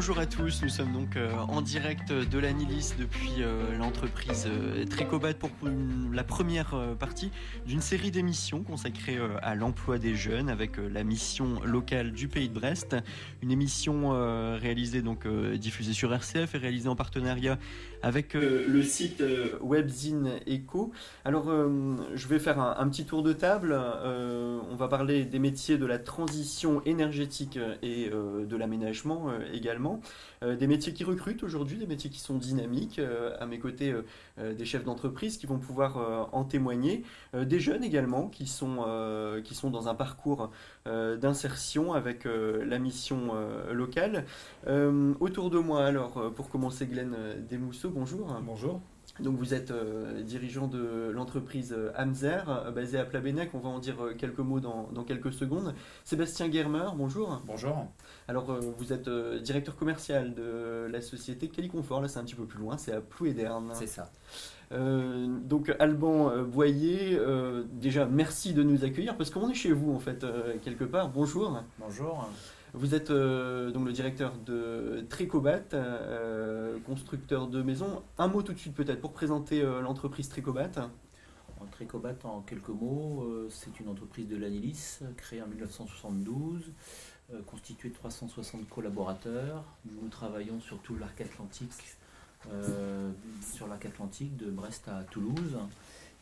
Bonjour à tous, nous sommes donc euh, en direct de l'Anilis depuis euh, l'entreprise euh, Tricobat pour la première partie d'une série d'émissions consacrée à l'emploi des jeunes avec la mission locale du pays de Brest. Une émission réalisée donc diffusée sur RCF et réalisée en partenariat avec le site Webzine Eco. Alors je vais faire un, un, petit tour de table. on va parler des métiers de la transition énergétique et de l'aménagement également. Euh, des métiers qui recrutent aujourd'hui, des métiers qui sont dynamiques. Euh, à mes côtés, euh, des chefs d'entreprise qui vont pouvoir en témoigner. des jeunes également qui sont, qui sont dans un parcours d'insertion avec la mission locale. autour de moi, alors, pour commencer, Glenn Desmousseaux, bonjour. Bonjour. Donc vous êtes euh, dirigeant de l'entreprise euh, Amzer, euh, basée à Plabennec. On va en dire quelques mots dans, quelques secondes. Sébastien Germer, bonjour. Bonjour. Alors vous êtes directeur commercial de la société Caliconfort. Là c'est un petit peu plus loin, c'est à Plouéderne. C'est ça. donc Alban Boyer, déjà merci de nous accueillir parce qu'on est chez vous en fait quelque part. Bonjour. Bonjour. Vous êtes euh, donc le directeur de Tricobat, euh, constructeur de maisons. Un mot tout de suite peut-être pour présenter euh, l'entreprise Tricobat. Tricobat, en quelques mots, c'est une entreprise de l'Anilis créée en 1972, constituée de 360 collaborateurs. Nous travaillons sur tout l'arc atlantique, sur l'arc atlantique de Brest à Toulouse.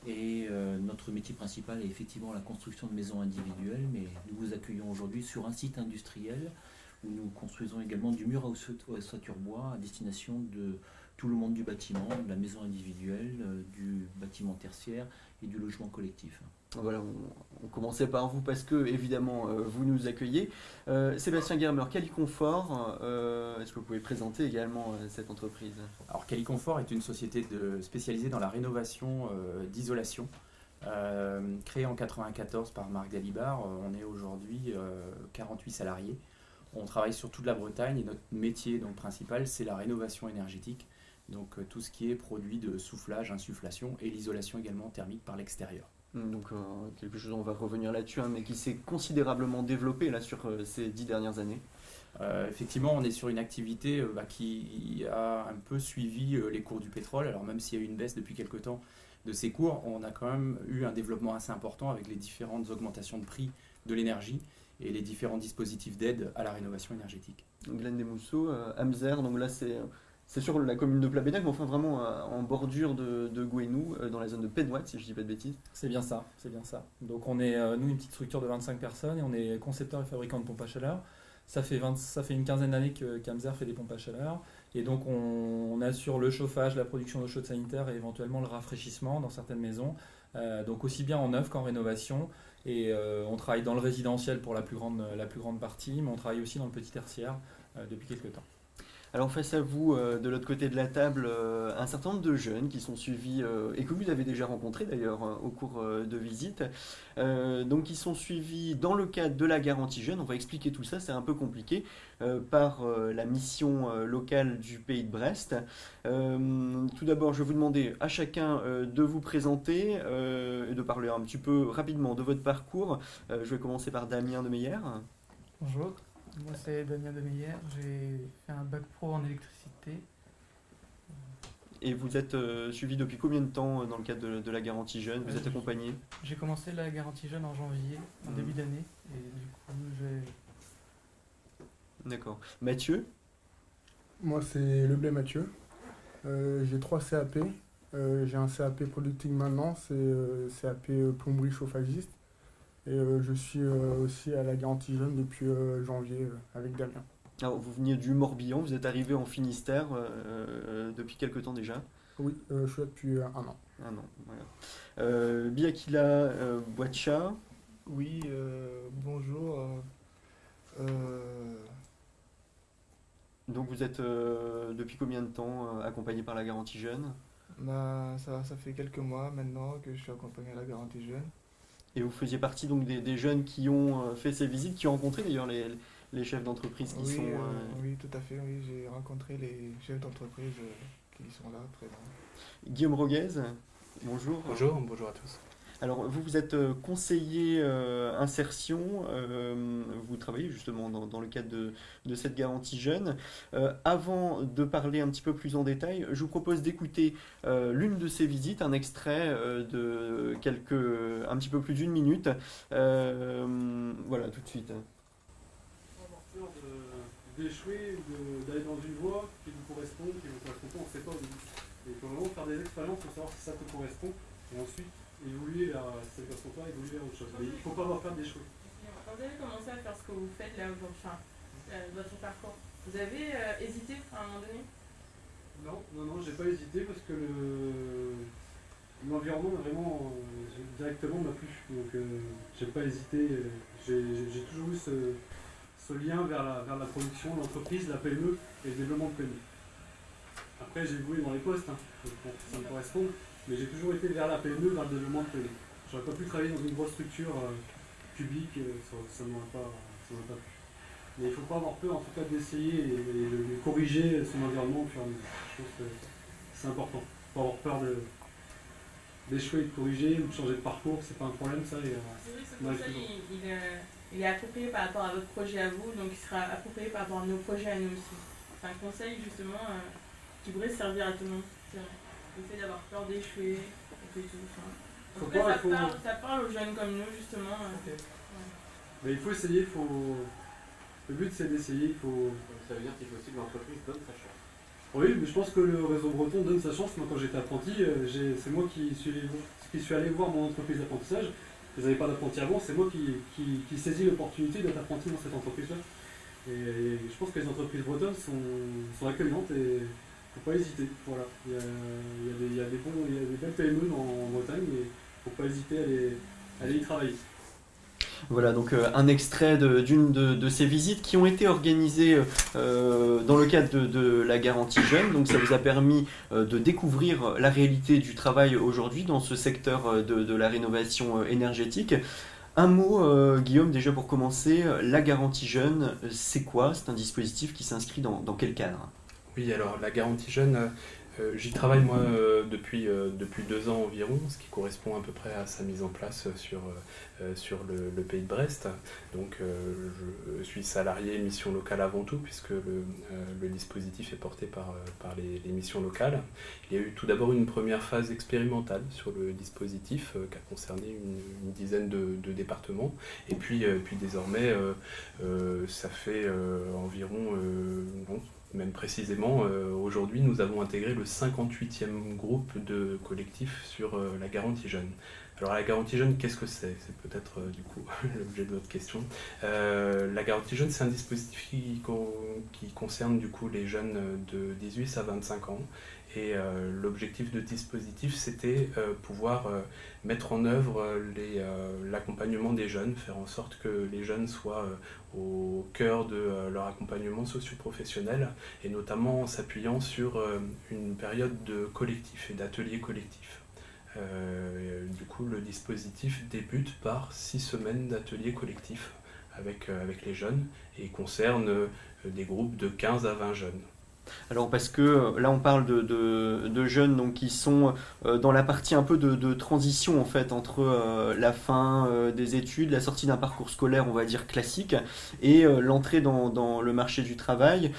Et euh, notre métier principal est effectivement la construction de maisons individuelles, mais nous vous accueillons aujourd'hui sur un site industriel où nous construisons également du mur à ossature bois à destination de tout le monde du bâtiment, de la maison individuelle, euh, du bâtiment tertiaire et du logement collectif. Voilà, on, commençait par vous parce que évidemment euh, vous nous accueillez. Euh, Sébastien Germer, Caliconfort, est-ce que vous pouvez présenter également cette entreprise? Alors Caliconfort est une société de, spécialisée dans la rénovation d'isolation. créée en 1994 par Marc Dalibar, on est aujourd'hui 48 salariés. On travaille sur toute la Bretagne et notre métier donc, principal c'est la rénovation énergétique donc euh, tout ce qui est produit de soufflage, insufflation et l'isolation également thermique par l'extérieur. Hmm, donc euh, quelque chose, on va revenir là-dessus, hein, mais qui s'est considérablement développé là sur euh, ces dix dernières années. effectivement, on est sur une activité bah, qui a un peu suivi les cours du pétrole. Alors même s'il y a eu une baisse depuis quelques temps de ces cours, on a quand même eu un développement assez important avec les différentes augmentations de prix de l'énergie et les différents dispositifs d'aide à la rénovation énergétique. Glenn Desmousseaux, Amzer, donc là c'est c'est sur la commune de Plabennec, mais enfin vraiment euh, en bordure de, de Gouenou, euh, dans la zone de Pénoite, si je dis pas de bêtises. C'est bien ça, c'est bien ça. Donc on est, euh, nous, une petite structure de 25 personnes et on est concepteur et fabricant de pompes à chaleur. Ça fait, 20, ça fait une quinzaine d'années que Camzer fait des pompes à chaleur. Et donc on, assure le chauffage, la production d'eau chaude sanitaire et éventuellement le rafraîchissement dans certaines maisons. donc aussi bien en neuf qu'en rénovation. Et on travaille dans le résidentiel pour la plus, grande, la plus grande partie, mais on travaille aussi dans le petit tertiaire depuis quelques temps. Alors face à vous, euh, de l'autre côté de la table, euh, un certain nombre de jeunes qui sont suivis, euh, et que vous avez déjà rencontrés d'ailleurs au cours de visite, donc qui sont suivis dans le cadre de la garantie jeune, on va expliquer tout ça, c'est un peu compliqué, par la mission locale du pays de Brest. tout d'abord, je vais vous demander à chacun de vous présenter et de parler un petit peu rapidement de votre parcours. je vais commencer par Damien de Meyer. Bonjour. Moi, c'est Damien Demeyer. J'ai fait un bac pro en électricité. Et vous êtes euh, suivi depuis combien de temps euh, dans le cadre de, la garantie jeune? Vous êtes euh, accompagné? J'ai commencé la garantie jeune en janvier, en mmh. début d'année. Et du coup, j'ai. D'accord. Mathieu? Moi, c'est Leblay Mathieu. j'ai trois CAP. j'ai un CAP productique maintenant, c'est CAP plomberie chauffagiste. Et euh, je suis euh, aussi à la garantie jeune depuis euh, janvier avec Damien. Alors, vous veniez du Morbihan, vous êtes arrivé en Finistère depuis quelques temps déjà? Oui, je suis là depuis un an. Un an, voilà. Biakila Boacha Oui, bonjour. Donc vous êtes depuis combien de temps accompagné par la garantie jeune? Bah, ça, ça fait quelques mois maintenant que je suis accompagné à la garantie jeune. Et vous faisiez partie donc des, jeunes qui ont euh, fait ces visites, qui ont rencontré d'ailleurs les, chefs d'entreprise qui sont. Euh, euh, oui, tout à fait. Oui, j'ai rencontré les chefs d'entreprise qui sont là présents. Guillaume Roguez, bonjour. Bonjour, bonjour à tous. Alors, vous, vous êtes euh, conseiller euh, insertion, euh, vous travaillez justement dans, dans le cadre de, de cette garantie jeune. Euh, avant de parler un petit peu plus en détail, je vous propose d'écouter euh, l'une de ces visites, un extrait euh, de quelques, un petit peu plus d'une minute. Voilà, tout de suite. d'échouer d'aller dans une voie qui vous correspond, qui vous correspond pas, on ne sait pas. Et pour le moment, faire des expériences pour savoir si ça te correspond, et ensuite évoluer vers, ne correspond pas, évoluer vers autre chose. Mais il ne faut pas avoir peur d'échouer. Quand vous avez commencé à faire ce que vous faites là aujourd'hui, enfin, euh, votre parcours, vous avez euh, hésité à un moment donné? Non, non, non, j'ai pas hésité parce que le- l'environnement vraiment euh, directement m'a plu. Donc euh, j'ai pas hésité. euh, J'ai toujours eu ce, ce lien vers la, vers la production, l'entreprise, la PME et le développement de PME. Après j'ai évolué dans les postes, hein, ça me correspond, mais j'ai toujours été vers la PME, vers le développement de PME. J'aurais pas pu travailler dans une grosse structure euh, publique, euh, ça, ne m'aurait pas, pas plu. Mais il ne faut pas avoir peur en tout cas d'essayer et, et de, de corriger son environnement au fur et à mesure. Je pense que c'est important. Il faut pas avoir peur de d'échouer et de corriger ou de changer de parcours, c'est pas un problème ça. Et, euh, ce conseil, il, il, il est approprié par rapport à votre projet à vous, donc il sera approprié par rapport à nos projets à nous aussi. C'est un conseil justement euh, qui pourrait servir à tout le monde. Le fait d'avoir peur d'échouer, et puis tout. Enfin, en Faut tout cas, pas, ça, faut- parle, ça parle aux jeunes comme nous justement. euh. mais il faut essayer, il faut... le but c'est d'essayer, il faut. Ça veut dire qu'il faut aussi que l'entreprise donne sa chance. Oui, mais je pense que le réseau breton donne sa chance. Moi, quand j'étais apprenti, euh, c'est moi qui suis, qui suis allé voir mon entreprise d'apprentissage. Ils n'avaient pas d'apprenti avant, c'est moi qui, qui, qui saisis l'opportunité d'être apprenti dans cette entreprise-là. Et, et je pense que les entreprises bretonnes sont, sont accueillantes et faut pas hésiter. Voilà. Il y a, il y a des, il y a des bons, il y a des belles PME en Bretagne et il ne faut pas hésiter à aller, y travailler. Voilà donc euh, un extrait d'une de, ces visites qui ont été organisées euh, dans le cadre de, la garantie jeune. Donc ça vous a permis euh, de découvrir la réalité du travail aujourd'hui dans ce secteur de, la rénovation énergétique. Un mot, Guillaume, déjà pour commencer, la garantie jeune, c'est quoi? C'est un dispositif qui s'inscrit dans quel cadre? Oui, alors la garantie jeune, euh, euh, j'y travaille moi euh, depuis, depuis deux ans environ, ce qui correspond à peu près à sa mise en place sur, sur le, pays de Brest. Donc je suis salarié mission locale avant tout, puisque le, le dispositif est porté par, par les, missions locales. Il y a eu tout d'abord une première phase expérimentale sur le dispositif qui a concerné une, dizaine de, départements. Et puis, puis désormais, ça fait environ, même précisément, euh, aujourd'hui, nous avons intégré le 58e groupe de collectifs sur euh, la garantie jeune. Alors la garantie jeune, qu'est-ce que c'est? C'est peut-être euh, du coup l'objet de votre question. La garantie jeune, c'est un dispositif qui, qui concerne du coup les jeunes de 18 à 25 ans. Et euh, l'objectif de dispositif, c'était euh, pouvoir euh, mettre en œuvre euh, l'accompagnement des jeunes, faire en sorte que les jeunes soient au cœur de leur accompagnement socio-professionnel, et notamment en s'appuyant sur une période de collectif et d'ateliers collectifs. Euh, du coup, le dispositif débute par six semaines d'ateliers collectifs avec, avec les jeunes et concerne des groupes de 15 à 20 jeunes. Alors parce que euh, là on parle de, jeunes donc, qui sont euh, dans la partie un peu de, transition en fait entre euh, la fin des études, la sortie d'un parcours scolaire on va dire classique et l'entrée dans, le marché du travail.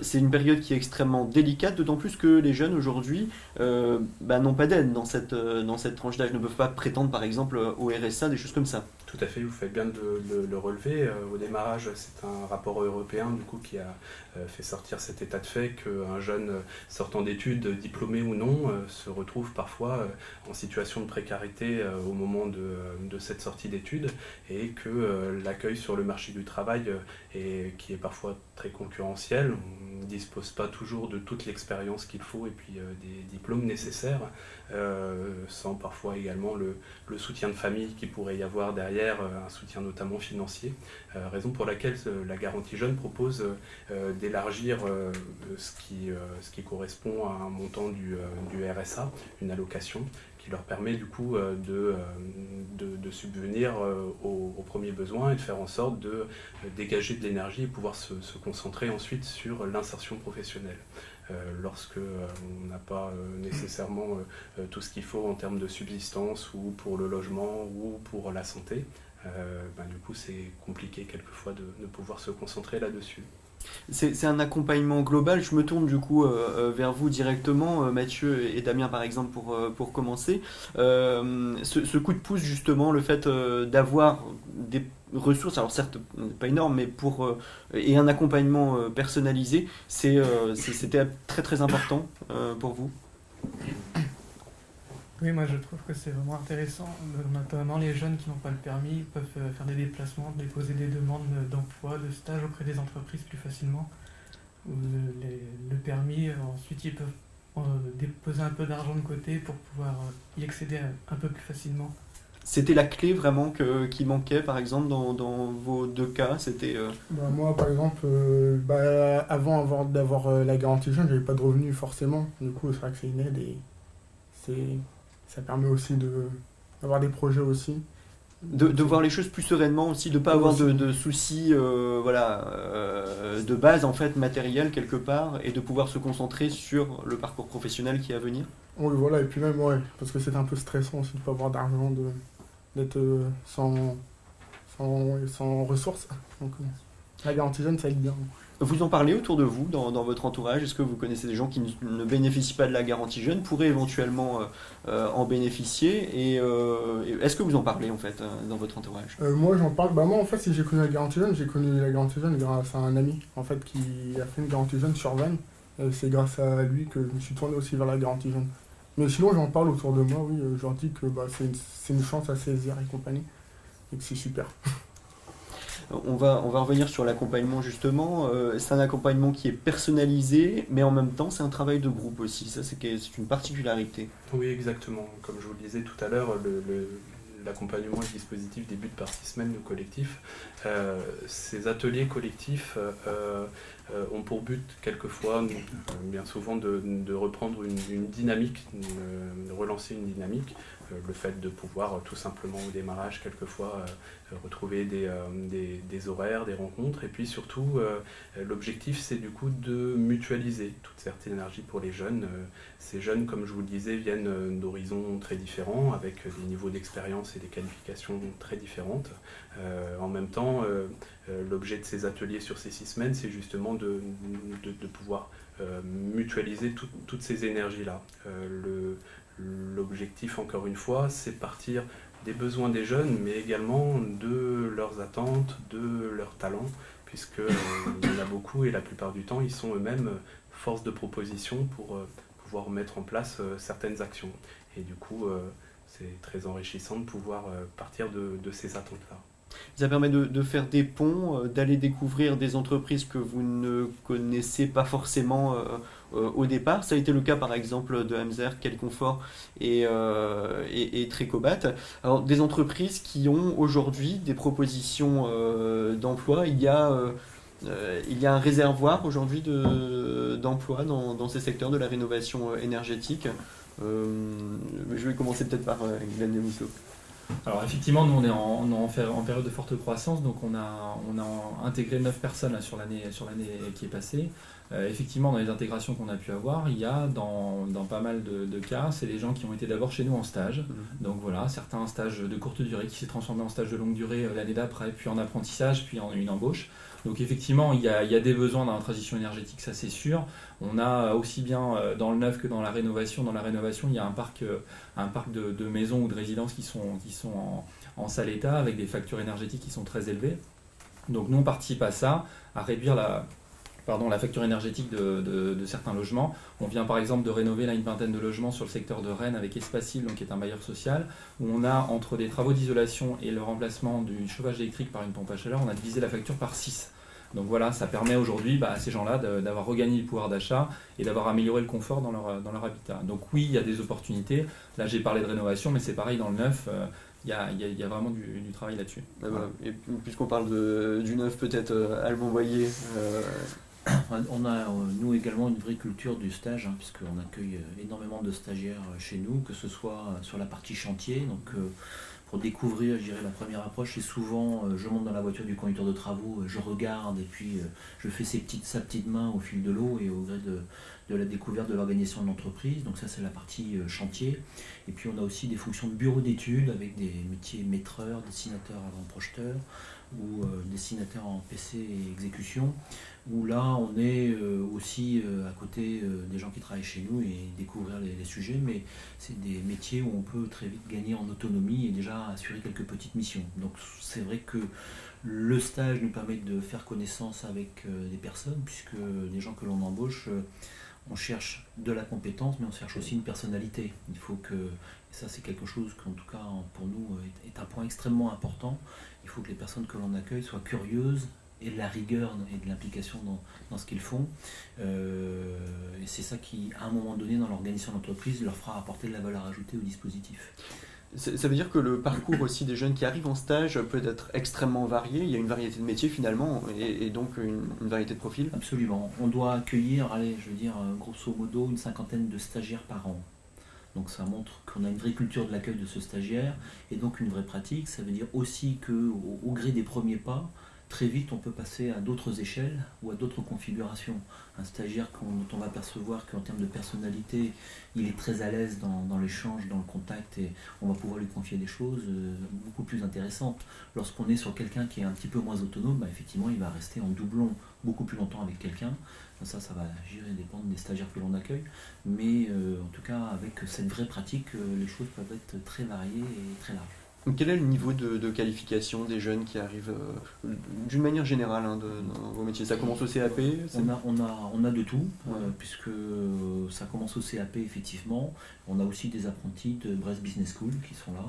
C'est une période qui est extrêmement délicate, d'autant plus que les jeunes aujourd'hui bah, n'ont pas d'aide dans cette, dans cette tranche d'âge, ne peuvent pas prétendre par exemple au RSA, des choses comme ça. Tout à fait, vous faites bien de le, le relever. Euh, au démarrage, c'est un rapport européen du coup qui a euh, fait sortir cet état de fait qu'un jeune sortant d'études, diplômé ou non, euh, se retrouve parfois en situation de précarité au moment de, cette sortie d'études et que l'accueil sur le marché du travail qui est parfois très concurrentiel. On ne dispose pas toujours de toute l'expérience qu'il faut et puis des diplômes nécessaires, sans parfois également le, le soutien de famille qui pourrait y avoir derrière, euh, un soutien notamment financier. Euh, raison pour laquelle euh, la garantie jeune propose d'élargir ce, qui, correspond à un montant du, RSA, une allocation qui leur permet du coup de, subvenir aux, premiers besoins et de faire en sorte de dégager de l'énergie et pouvoir se, concentrer ensuite sur l'insertion professionnelle. Lorsque on n'a pas nécessairement tout ce qu'il faut en termes de subsistance ou pour le logement ou pour la santé, ben, du coup c'est compliqué quelquefois de pouvoir se concentrer là-dessus. C'est un accompagnement global. Je me tourne du coup euh, euh, vers vous directement, euh, Mathieu et Damien par exemple, pour, pour commencer. Ce, coup de pouce justement, le fait d'avoir des ressources, alors certes pas énorme, mais pour et un accompagnement personnalisé, c'était très très important pour vous? Oui, moi je trouve que c'est vraiment intéressant. Notamment les jeunes qui n'ont pas le permis peuvent euh, faire des déplacements, déposer des demandes d'emploi, de stage auprès des entreprises plus facilement. Le, permis, euh, ensuite ils peuvent euh, déposer un peu d'argent de côté pour pouvoir y accéder un peu plus facilement. C'était la clé vraiment que, qui manquait par exemple dans, vos deux cas? C'était bah, Moi par exemple, bah, avant d'avoir la garantie jeune, j'avais pas de revenus forcément. Du coup c'est vrai que c'est une aide et c'est ça permet aussi d'avoir des projets aussi. De, voir les choses plus sereinement aussi, de ne pas avoir de, soucis euh, voilà, euh, de base en fait matériel quelque part et de pouvoir se concentrer sur le parcours professionnel qui est à venir. Oui voilà et puis même ouais parce que c'est un peu stressant aussi de ne pas avoir d'argent, d'être euh, sans, sans, sans, ressources. Donc la garantie jeune ça aide bien. Vous en parlez autour de vous, dans, votre entourage? Est-ce que vous connaissez des gens qui ne, bénéficient pas de la garantie jeune, pourraient éventuellement euh, euh, en bénéficier? Euh, Et est-ce que vous en parlez en fait dans votre entourage? Moi j'en parle, bah moi en fait si j'ai connu la garantie jeune, j'ai connu la garantie jeune grâce à un ami en fait qui a fait une garantie jeune sur Vannes. C'est grâce à lui que je me suis tourné aussi vers la garantie jeune. Mais sinon j'en parle autour de moi, oui, j'en dis que bah, c'est une, une chance à saisir et compagnie, et que c'est super. On va, revenir sur l'accompagnement justement. Euh, c'est un accompagnement qui est personnalisé, mais en même temps c'est un travail de groupe aussi. Ça c'est une particularité. Oui exactement. Comme je vous le disais tout à l'heure, l'accompagnement et le dispositif débute par six semaines de collectif. Euh, ces ateliers collectifs euh, ont pour but quelquefois, bien souvent, de, reprendre une, dynamique, de relancer une dynamique le fait de pouvoir euh, tout simplement au démarrage quelquefois euh, retrouver des, des, horaires, des rencontres et puis surtout l'objectif c'est du coup de mutualiser toute cette énergie pour les jeunes. Ces jeunes comme je vous le disais viennent d'horizons très différents avec des niveaux d'expérience et des qualifications très différentes. en même temps l'objet de ces ateliers sur ces six semaines c'est justement de, de, pouvoir mutualiser toutes ces énergies là. L'objectif, encore une fois, c'est partir des besoins des jeunes, mais également de leurs attentes, de leurs talents, puisque euh, il y en a beaucoup et la plupart du temps, ils sont eux-mêmes force de proposition pour euh, pouvoir mettre en place euh, certaines actions. Et du coup, c'est très enrichissant de pouvoir partir de, ces attentes-là. Ça permet de, faire des ponts, d'aller découvrir des entreprises que vous ne connaissez pas forcément euh, au départ. Ça a été le cas par exemple de Hamzer, Calconfort et, euh, Tricobat. Alors des entreprises qui ont aujourd'hui des propositions euh, d'emploi. Il y a un réservoir aujourd'hui d'emploi dans, dans, ces secteurs de la rénovation énergétique. je vais commencer peut-être par Glenn Demousseau. Alors effectivement, nous on est en, en, période de forte croissance, donc on a, on a intégré 9 personnes sur l'année qui est passée. Euh, effectivement, dans les intégrations qu'on a pu avoir, il y a dans, pas mal de, cas, c'est des gens qui ont été d'abord chez nous en stage. Mhm. Donc voilà, certains stages de courte durée qui s'est transformé en stage de longue durée euh, l'année d'après, puis en apprentissage, puis en une embauche. Donc effectivement, il y a, des besoins dans la transition énergétique, ça c'est sûr. On a aussi bien euh, dans le neuf que dans la rénovation. Dans la rénovation, il y a un parc, un parc de, maisons ou de résidences qui sont, qui sont en, sale état avec des factures énergétiques qui sont très élevées. Donc nous, on participe à ça, à réduire la facture énergétique de, certains logements. On vient par exemple de rénover là, une vingtaine de logements sur le secteur de Rennes avec Espacil, donc qui est un bailleur social, où on a entre des travaux d'isolation et le remplacement du chauffage électrique par une pompe à chaleur, on a divisé la facture par 6. Donc voilà, ça permet aujourd'hui bah, à ces gens-là d'avoir regagné le pouvoir d'achat et d'avoir amélioré le confort dans leur, dans leur habitat. Donc oui, il y a des opportunités. Là, j'ai parlé de rénovation, mais c'est pareil dans le neuf. Euh, il y, a, y, a, vraiment du, travail là-dessus. Et puisqu'on parle de, du neuf, peut-être euh, Alban Boyer, euh, On a, euh, nous également, une vraie culture du stage, hein, puisqu'on accueille euh, énormément de stagiaires euh, chez nous, que ce soit sur la partie chantier. Donc, pour découvrir, je dirais, la première approche, c'est souvent, je monte dans la voiture du conducteur de travaux, je regarde, et puis je fais ses petites, sa petite main au fil de l'eau et au gré de, la découverte de l'organisation de l'entreprise. Donc ça, c'est la partie chantier. Et puis, on a aussi des fonctions de bureau d'études avec des métiers maîtreurs, dessinateurs avant-projeteurs ou dessinateurs en PC et exécution où là on est euh, aussi euh, à côté euh, des gens qui travaillent chez nous et découvrir les, sujets, mais c'est des métiers où on peut très vite gagner en autonomie et déjà assurer quelques petites missions. Donc c'est vrai que le stage nous permet de faire connaissance avec des personnes, puisque des gens que l'on embauche, on cherche de la compétence, mais on cherche aussi une personnalité. Il faut que, ça c'est quelque chose qu'en tout cas pour nous est un point extrêmement important, il faut que les personnes que l'on accueille soient curieuses, et de la rigueur et de l'implication dans, dans, ce qu'ils font. Euh, et c'est ça qui, à un moment donné, dans l'organisation d'entreprise, leur fera apporter de la valeur ajoutée au dispositif. Ça veut dire que le parcours aussi des jeunes qui arrivent en stage peut être extrêmement varié. Il y a une variété de métiers finalement et, donc une, variété de profils. Absolument. On doit accueillir, allez, je veux dire, grosso modo, une cinquantaine de stagiaires par an. Donc ça montre qu'on a une vraie culture de l'accueil de ce stagiaire et donc une vraie pratique. Ça veut dire aussi que au gré des premiers pas, très vite on peut passer à d'autres échelles ou à d'autres configurations. Un stagiaire dont on va percevoir qu'en termes de personnalité, il est très à l'aise dans, l'échange, dans le contact et on va pouvoir lui confier des choses euh, beaucoup plus intéressantes. Lorsqu'on est sur quelqu'un qui est un petit peu moins autonome, bah, effectivement il va rester en doublon beaucoup plus longtemps avec quelqu'un. Ça, ça va gérer dépendre des stagiaires que l'on accueille. Mais euh, en tout cas, avec cette vraie pratique, euh, les choses peuvent être très variées et très larges. Quel est le niveau de, qualification des jeunes qui arrivent euh, d'une manière générale hein, dans vos métiers? Ça commence au CAP on a, on, a, on a de tout, euh, puisque euh, ça commence au CAP effectivement. On a aussi des apprentis de Brest Business School qui sont là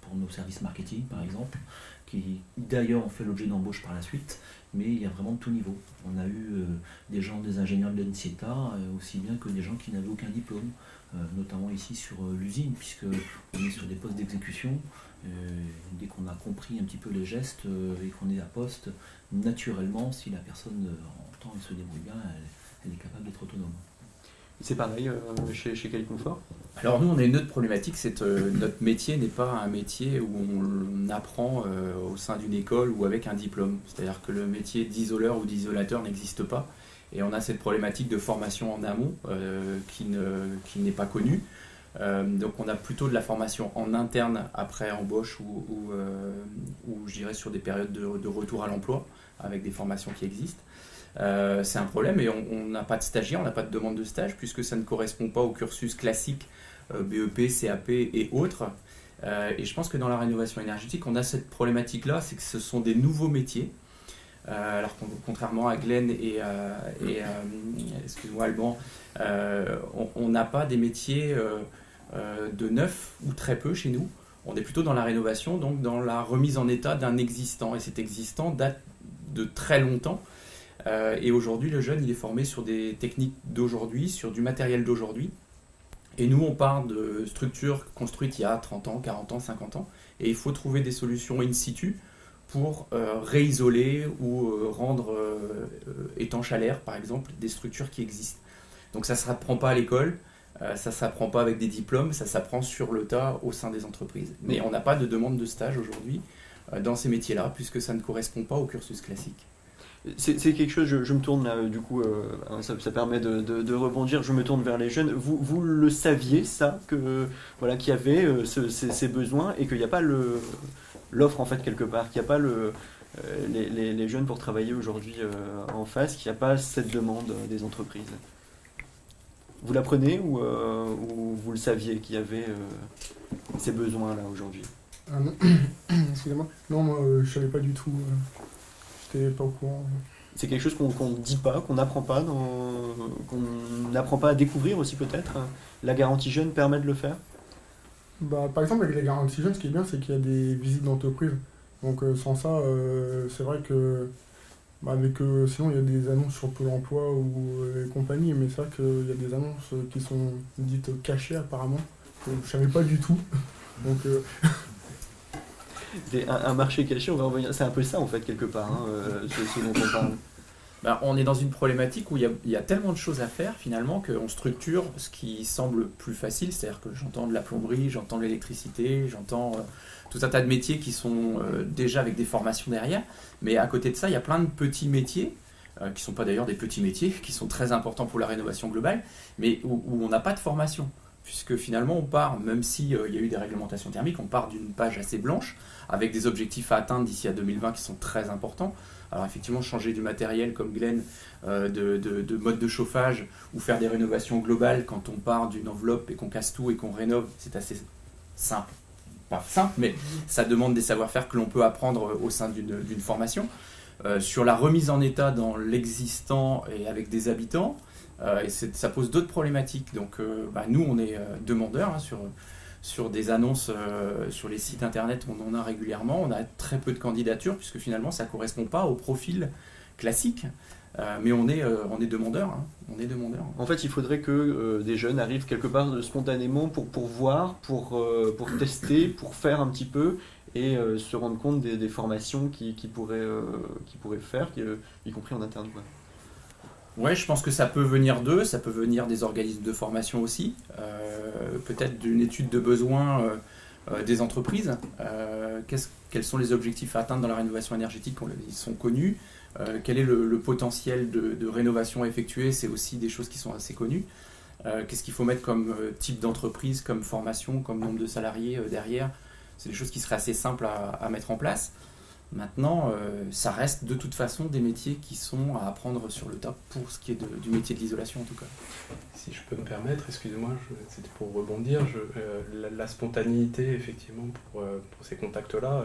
pour nos services marketing par exemple, qui d'ailleurs ont fait l'objet d'embauche par la suite, mais il y a vraiment de tout niveau. On a eu des gens, des ingénieurs de l'ENSIETA, aussi bien que des gens qui n'avaient aucun diplôme, notamment ici sur l'usine, puisque on est sur des postes d'exécution. Euh, dès qu'on a compris un petit peu les gestes euh, et qu'on est à poste, naturellement, si la personne euh, entend et se débrouille bien, elle, est capable d'être autonome. C'est pareil chez, chez Confort Alors nous, on a une autre problématique, c'est que notre métier n'est pas un métier où on, apprend au sein d'une école ou avec un diplôme. C'est-à-dire que le métier d'isoleur ou d'isolateur n'existe pas. Et on a cette problématique de formation en amont qui n'est pas connue. Euh, donc on a plutôt de la formation en interne après embauche ou, ou, euh, je dirais sur des périodes de, retour à l'emploi avec des formations qui existent. Euh, c'est un problème et on n'a pas de stagiaire, on n'a pas de demande de stage puisque ça ne correspond pas au cursus classique BEP, CAP et autres. et je pense que dans la rénovation énergétique, on a cette problématique-là, c'est que ce sont des nouveaux métiers. Alors contrairement à Glenn et, et excuse-moi Alban, on n'a pas des métiers euh, de neuf ou très peu chez nous. On est plutôt dans la rénovation, donc dans la remise en état d'un existant. Et cet existant date de très longtemps. Euh, et aujourd'hui, le jeune, il est formé sur des techniques d'aujourd'hui, sur du matériel d'aujourd'hui. Et nous, on part de structures construites il y a 30 ans, 40 ans, 50 ans. Et il faut trouver des solutions in situ pour euh, réisoler ou rendre étanche à l'air, par exemple, des structures qui existent. Donc ça ne s'apprend pas à l'école, euh, ça ne s'apprend pas avec des diplômes, ça s'apprend sur le tas au sein des entreprises. Mais on n'a pas de demande de stage aujourd'hui euh, dans ces métiers-là, puisque ça ne correspond pas au cursus classique. C'est quelque chose, je, me tourne là, du coup, euh, ça, permet de, rebondir, je me tourne vers les jeunes. Vous, vous le saviez, ça, que voilà, qu'il y avait ces, besoins et qu'il n'y a pas l'offre, en fait, quelque part, qu'il n'y a pas le, les, les, jeunes pour travailler aujourd'hui en face, qu'il n'y a pas cette demande des entreprises vous l'apprenez ou, euh, ou, vous le saviez qu'il y avait euh, ces besoins-là aujourd'hui? Ah non, excusez-moi. Non, moi euh, je savais pas du tout. J'étais pas au courant. C'est quelque chose qu'on ne dit pas, qu'on n'apprend pas, qu'on n'apprend pas à découvrir aussi peut-être? La garantie jeune permet de le faire? Bah, Par exemple, avec la garantie jeune, ce qui est bien, c'est qu'il y a des visites d'entreprise. Donc sans ça, c'est vrai que bah, avec, euh, sinon, il y a des annonces sur Pôle emploi ou euh, compagnie, mais c'est vrai qu'il y a des annonces qui sont dites cachées apparemment. je ne savais pas du tout. Donc, euh, un, marché caché, on va revenir. C'est un peu ça en fait, quelque part, hein, dont on parle. Ben, on est dans une problématique où il y, a, tellement de choses à faire finalement qu'on structure ce qui semble plus facile, c'est-à-dire que j'entends de la plomberie, j'entends de l'électricité, j'entends euh, tout un tas de métiers qui sont euh, déjà avec des formations derrière, mais à côté de ça, il y a plein de petits métiers euh, qui ne sont pas d'ailleurs des petits métiers, qui sont très importants pour la rénovation globale, mais où, où on n'a pas de formation. Puisque finalement, on part, même s'il y a eu des réglementations thermiques, on part d'une page assez blanche, avec des objectifs à atteindre d'ici à 2020 qui sont très importants. Alors effectivement, changer du matériel comme Glenn, euh, de, de, de, mode de chauffage, ou faire des rénovations globales quand on part d'une enveloppe et qu'on casse tout et qu'on rénove, c'est assez simple. Pas simple, mais ça demande des savoir-faire que l'on peut apprendre au sein d'une formation. Euh, sur la remise en état dans l'existant et avec des habitants, euh, ça pose d'autres problématiques. Donc bah, nous, on est demandeurs hein, sur sur des annonces euh, sur les sites internet, on en a régulièrement. On a très peu de candidatures puisque finalement ça ne correspond pas au profil classique. Euh, mais on est, euh. Hein. On est demandeur. En fait, il faudrait que des jeunes arrivent quelque part spontanément pour, pour voir, pour, tester, pour faire un petit peu et se rendre compte des, formations qui, qui, pourraient, qui pourraient faire, y compris en interne. Quoi. Ouais, je pense que ça peut venir d'eux, ça peut venir des organismes de formation aussi, euh, peut-être d'une étude de besoins euh, euh, des entreprises. Quels sont les objectifs à atteindre dans la rénovation énergétique Ils sont connus. Quel est le, potentiel de, de, rénovation à effectuer? C'est aussi des choses qui sont assez connues. Qu'est-ce qu'il faut mettre comme type d'entreprise, comme formation, comme nombre de salariés derrière? C'est des choses qui seraient assez simples à mettre en place. Maintenant, euh, ça reste de toute façon des métiers qui sont à apprendre sur le tas pour ce qui est du métier de l'isolation en tout cas. Si je peux me permettre, excusez-moi, c'était pour rebondir, euh, la, spontanéité effectivement pour, euh, pour ces contacts-là,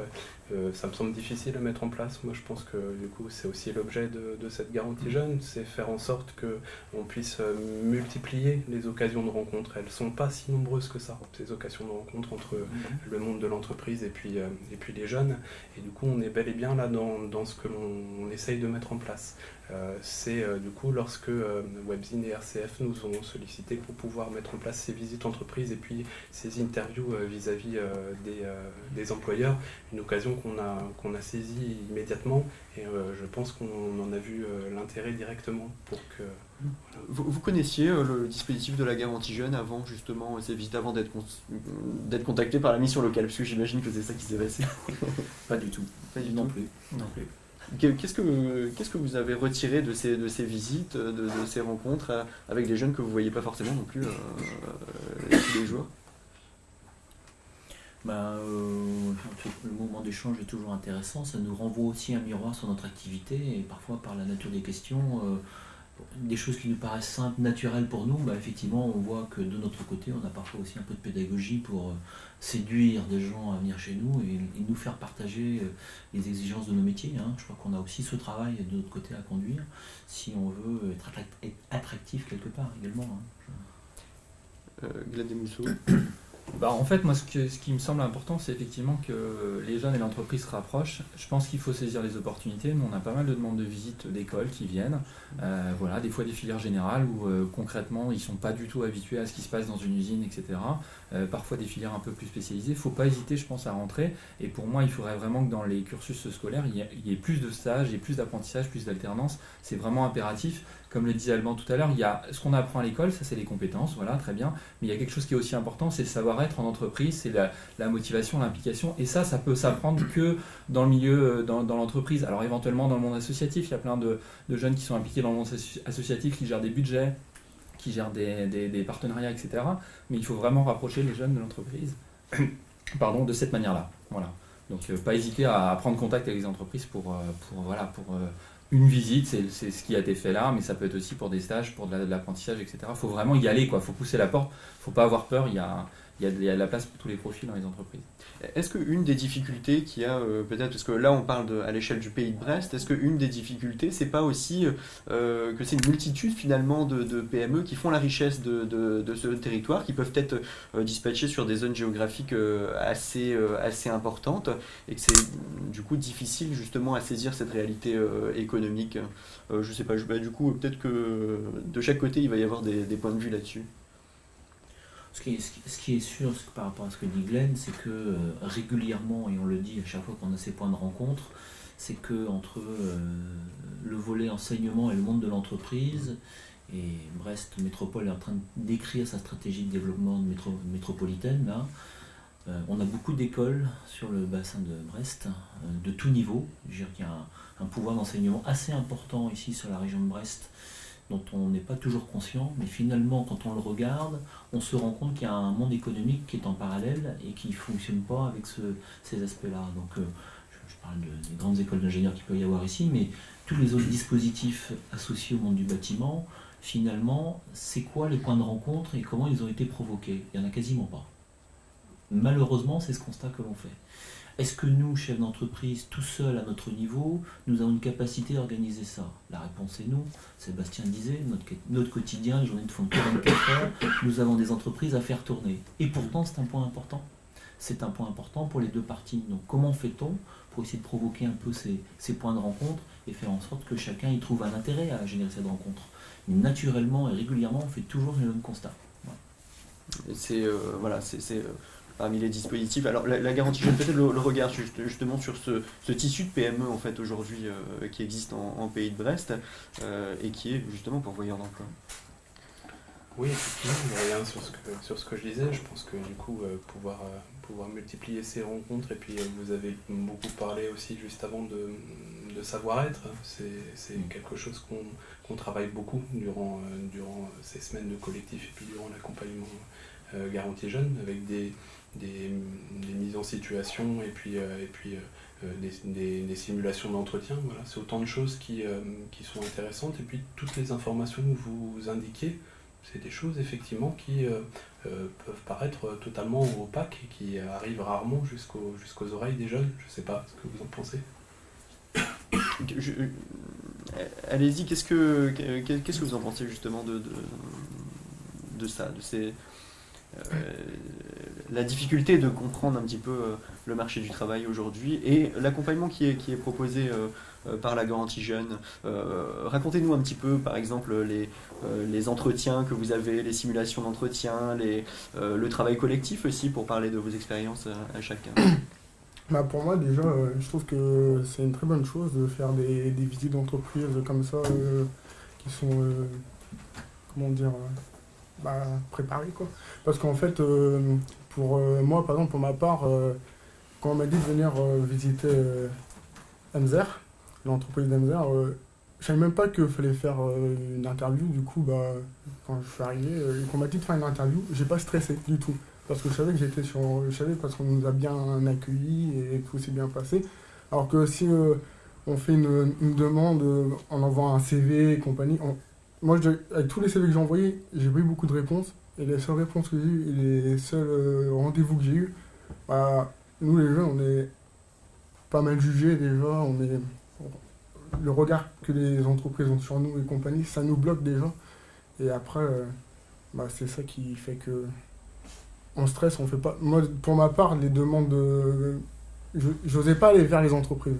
euh, ça me semble difficile à mettre en place. Moi je pense que du coup c'est aussi l'objet de, de, cette garantie jeune, c'est faire en sorte qu'on puisse euh, multiplier les occasions de rencontre. Elles ne sont pas si nombreuses que ça, ces occasions de rencontre entre mm le monde de l'entreprise et, puis euh, et puis les jeunes. Et du coup on est bel et bien là dans, dans ce que l'on essaye de mettre en place. Euh, c'est euh, du coup lorsque euh, Webzine et RCF nous ont sollicité pour pouvoir mettre en place ces visites entreprises et puis ces interviews vis-à-vis -vis, des, des, employeurs, une occasion qu'on a, qu'on a saisie immédiatement et je pense qu'on en a vu l'intérêt directement pour que... Voilà. Vous, vous, connaissiez le dispositif de la garantie jeune avant justement ces visites, avant d'être con contacté par la mission locale? Parce que j'imagine que c'est ça qui s'est passé. Pas du tout. Pas du non tout. plus. Non plus. Qu'est-ce que, qu'est-ce que vous avez retiré de ces, de ces visites, de, de ces rencontres euh, avec des jeunes que vous ne voyez pas forcément non plus euh, euh, tous les jours? Euh, le moment d'échange est toujours intéressant, ça nous renvoie aussi un miroir sur notre activité et parfois par la nature des questions, euh, des choses qui nous paraissent simples, naturelles pour nous, ben, effectivement on voit que de notre côté on a parfois aussi un peu de pédagogie pour séduire des gens à venir chez nous et, nous faire partager euh, les exigences de nos métiers. Hein. Je crois qu'on a aussi ce travail de notre côté à conduire si on veut être attractif quelque part également. Hein. Euh, bah, en fait, moi, ce, que, ce, qui me semble important, c'est effectivement que les jeunes et l'entreprise se rapprochent. Je pense qu'il faut saisir les opportunités. On a pas mal de demandes de visites d'écoles qui viennent. Euh, voilà, des fois des filières générales où euh, concrètement, ils ne sont pas du tout habitués à ce qui se passe dans une usine, etc. Euh, parfois des filières un peu plus spécialisées. Il ne faut pas hésiter, je pense, à rentrer. Et pour moi, il faudrait vraiment que dans les cursus scolaires, il y ait, plus de stages, plus d'apprentissage, plus d'alternance. C'est vraiment impératif comme le disait Alban tout à l'heure, il y a ce qu'on apprend à l'école, ça c'est les compétences, voilà, très bien. Mais il y a quelque chose qui est aussi important, c'est le savoir-être en entreprise, c'est la, motivation, l'implication. Et ça, ça peut s'apprendre que dans le milieu, dans, dans l'entreprise. Alors éventuellement dans le monde associatif, il y a plein de, jeunes qui sont impliqués dans le monde associatif, qui gèrent des budgets, qui gèrent des, partenariats, etc. Mais il faut vraiment rapprocher les jeunes de l'entreprise, pardon, de cette manière-là. Voilà. Donc euh, pas hésiter à, à, prendre contact avec les entreprises pour, euh, pour voilà, pour euh, une visite, c'est ce qui a été fait là, mais ça peut être aussi pour des stages, pour de l'apprentissage, etc. Il faut vraiment y aller, il faut pousser la porte, il faut pas avoir peur, il y a, il y, a, de la place pour tous les profils dans les entreprises. Est-ce qu'une des difficultés qu'il y a, euh, peut-être, parce que là on parle de, à l'échelle du pays de Brest, est-ce qu'une des difficultés, c'est pas aussi euh, que c'est une multitude finalement de, PME qui font la richesse de, de, ce territoire, qui peuvent être euh, dispatchées sur des zones géographiques euh, assez, euh, assez importantes, et que c'est du coup difficile justement à saisir cette réalité euh, économique? Je sais pas, bah, du coup peut-être que de chaque côté il va y avoir des points de vue là-dessus. Ce qui, est, sûr par rapport à ce que dit Glenn, c'est que euh, régulièrement, et on le dit à chaque fois qu'on a ces points de rencontre, c'est que entre le volet enseignement et le monde de l'entreprise, et Brest Métropole est en train d'écrire sa stratégie de développement métropolitaine là, on a beaucoup d'écoles sur le bassin de Brest, de tout niveau. Je veux dire qu'il y a un pouvoir d'enseignement assez important ici sur la région de Brest dont on n'est pas toujours conscient, mais finalement, quand on le regarde, on se rend compte qu'il y a un monde économique qui est en parallèle et qui ne fonctionne pas avec ces aspects-là. Donc, euh, je, parle des grandes écoles d'ingénieurs qu'il peut y avoir ici, mais tous les autres dispositifs associés au monde du bâtiment, finalement, c'est quoi les points de rencontre et comment ils ont été provoqués? Il n'y en a quasiment pas. Malheureusement, c'est ce constat que l'on fait. Est-ce que nous, chefs d'entreprise, tout seuls à notre niveau, nous avons une capacité d'organiser ça? La réponse est non. Sébastien disait, notre, quotidien, les journées ne font que 24 heures, nous avons des entreprises à faire tourner. Et pourtant, c'est un point important. C'est un point important pour les deux parties. Donc comment fait-on pour essayer de provoquer un peu ces, points de rencontre et faire en sorte que chacun y trouve un intérêt à générer cette rencontre? Naturellement et régulièrement, on fait toujours le même constat. C'est euh, voilà, c'est euh, parmi les dispositifs. Alors la, garantie jeune, peut-être le, regard justement sur ce, tissu de PME en fait aujourd'hui euh, qui existe en, pays de Brest euh, et qui est justement pourvoyeur d'emploi. Oui, effectivement, rien sur ce, que, sur ce que je disais. Je pense que du coup, euh, pouvoir, pouvoir multiplier ces rencontres, et puis vous avez beaucoup parlé aussi juste avant de, savoir-être, c'est quelque chose qu'on travaille beaucoup durant, durant ces semaines de collectif et puis durant l'accompagnement garantie jeune, avec des, des, mises en situation et puis, euh, et puis euh, des, simulations d'entretien. Voilà, c'est autant de choses qui, euh, qui, sont intéressantes. Et puis toutes les informations que vous indiquez, c'est des choses effectivement qui peuvent paraître totalement opaques et qui arrivent rarement jusqu'aux oreilles des jeunes. Je ne sais pas ce que vous en pensez. Allez-y, qu'est-ce que, qu'est-ce que vous en pensez justement de, de, de ça, de ces, euh, la difficulté de comprendre un petit peu euh, le marché du travail aujourd'hui et l'accompagnement qui est, qui est proposé euh, par la garantie jeune. Racontez-nous un petit peu, par exemple, les, les entretiens que vous avez, les simulations d'entretien, le travail collectif aussi, pour parler de vos expériences à chacun. Bah pour moi, déjà, je trouve que c'est une très bonne chose de faire des, des visites d'entreprise comme ça, qui sont, comment dire, bah, préparer quoi. Parce qu'en fait, euh, pour euh, moi, par exemple, pour ma part, euh, quand on m'a dit de venir visiter l'entreprise d'Enzer, je savais même pas qu'il fallait faire une interview. Du coup, bah, quand je suis arrivé et qu'on m'a dit de faire une interview, j'ai pas stressé du tout. Parce que je savais que j'étais sur. Je savais parce qu'on nous a bien accueillis et tout s'est bien passé. Alors que si on fait une, demande en envoie un CV et compagnie, moi, avec tous les CV que j'ai envoyés, j'ai pas eu beaucoup de réponses. Et les seules réponses que j'ai eues et les seuls euh, rendez-vous que j'ai eus, bah, nous les jeunes, on est pas mal jugés déjà. On est, le regard que les entreprises ont sur nous et compagnie, ça nous bloque déjà. Et après, euh, bah, c'est ça qui fait que on stresse, on fait pas. Moi, pour ma part, les demandes de. J'osais pas aller vers les entreprises.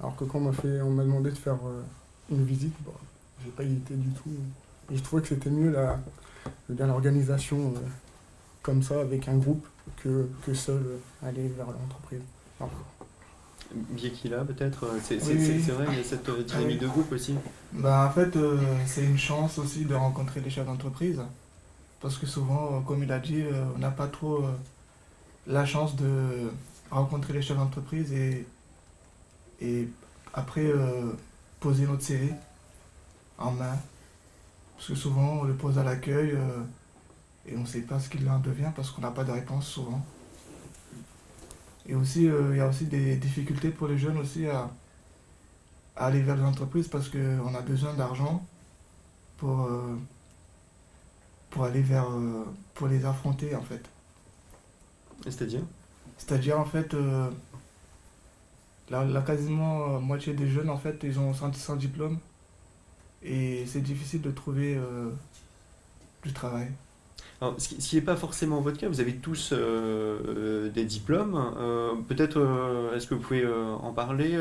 Alors que quand on m'a fait, on m'a demandé de faire euh, une visite, bah, j'ai pas hésité du tout. Et je trouvais que c'était mieux la, l'organisation euh, comme ça, avec un groupe, que, que seul euh, aller vers l'entreprise. là peut-être, euh, c'est, vrai, il y a cette dynamique de groupe aussi. Bah, en fait, c'est une chance aussi de rencontrer les chefs d'entreprise. Parce que souvent, comme il a dit, on n'a pas trop la chance de rencontrer les chefs d'entreprise et, et après poser notre CV en main. Parce que souvent, on le pose à l'accueil euh, et on ne sait pas ce qu'il en devient parce qu'on n'a pas de réponse souvent. Et aussi, euh, il y a aussi des difficultés pour les jeunes aussi à, aller vers les entreprises parce qu'on a besoin d'argent pour, euh, pour aller vers, pour les affronter en fait. C'est-à-dire? C'est-à-dire en fait, la, quasiment moitié des jeunes en fait, ils ont sans diplôme et c'est difficile de trouver euh, du travail. Alors, ce qui n'est pas forcément votre cas, vous avez tous euh, euh, des diplômes. Peut-être, est-ce que vous pouvez en parler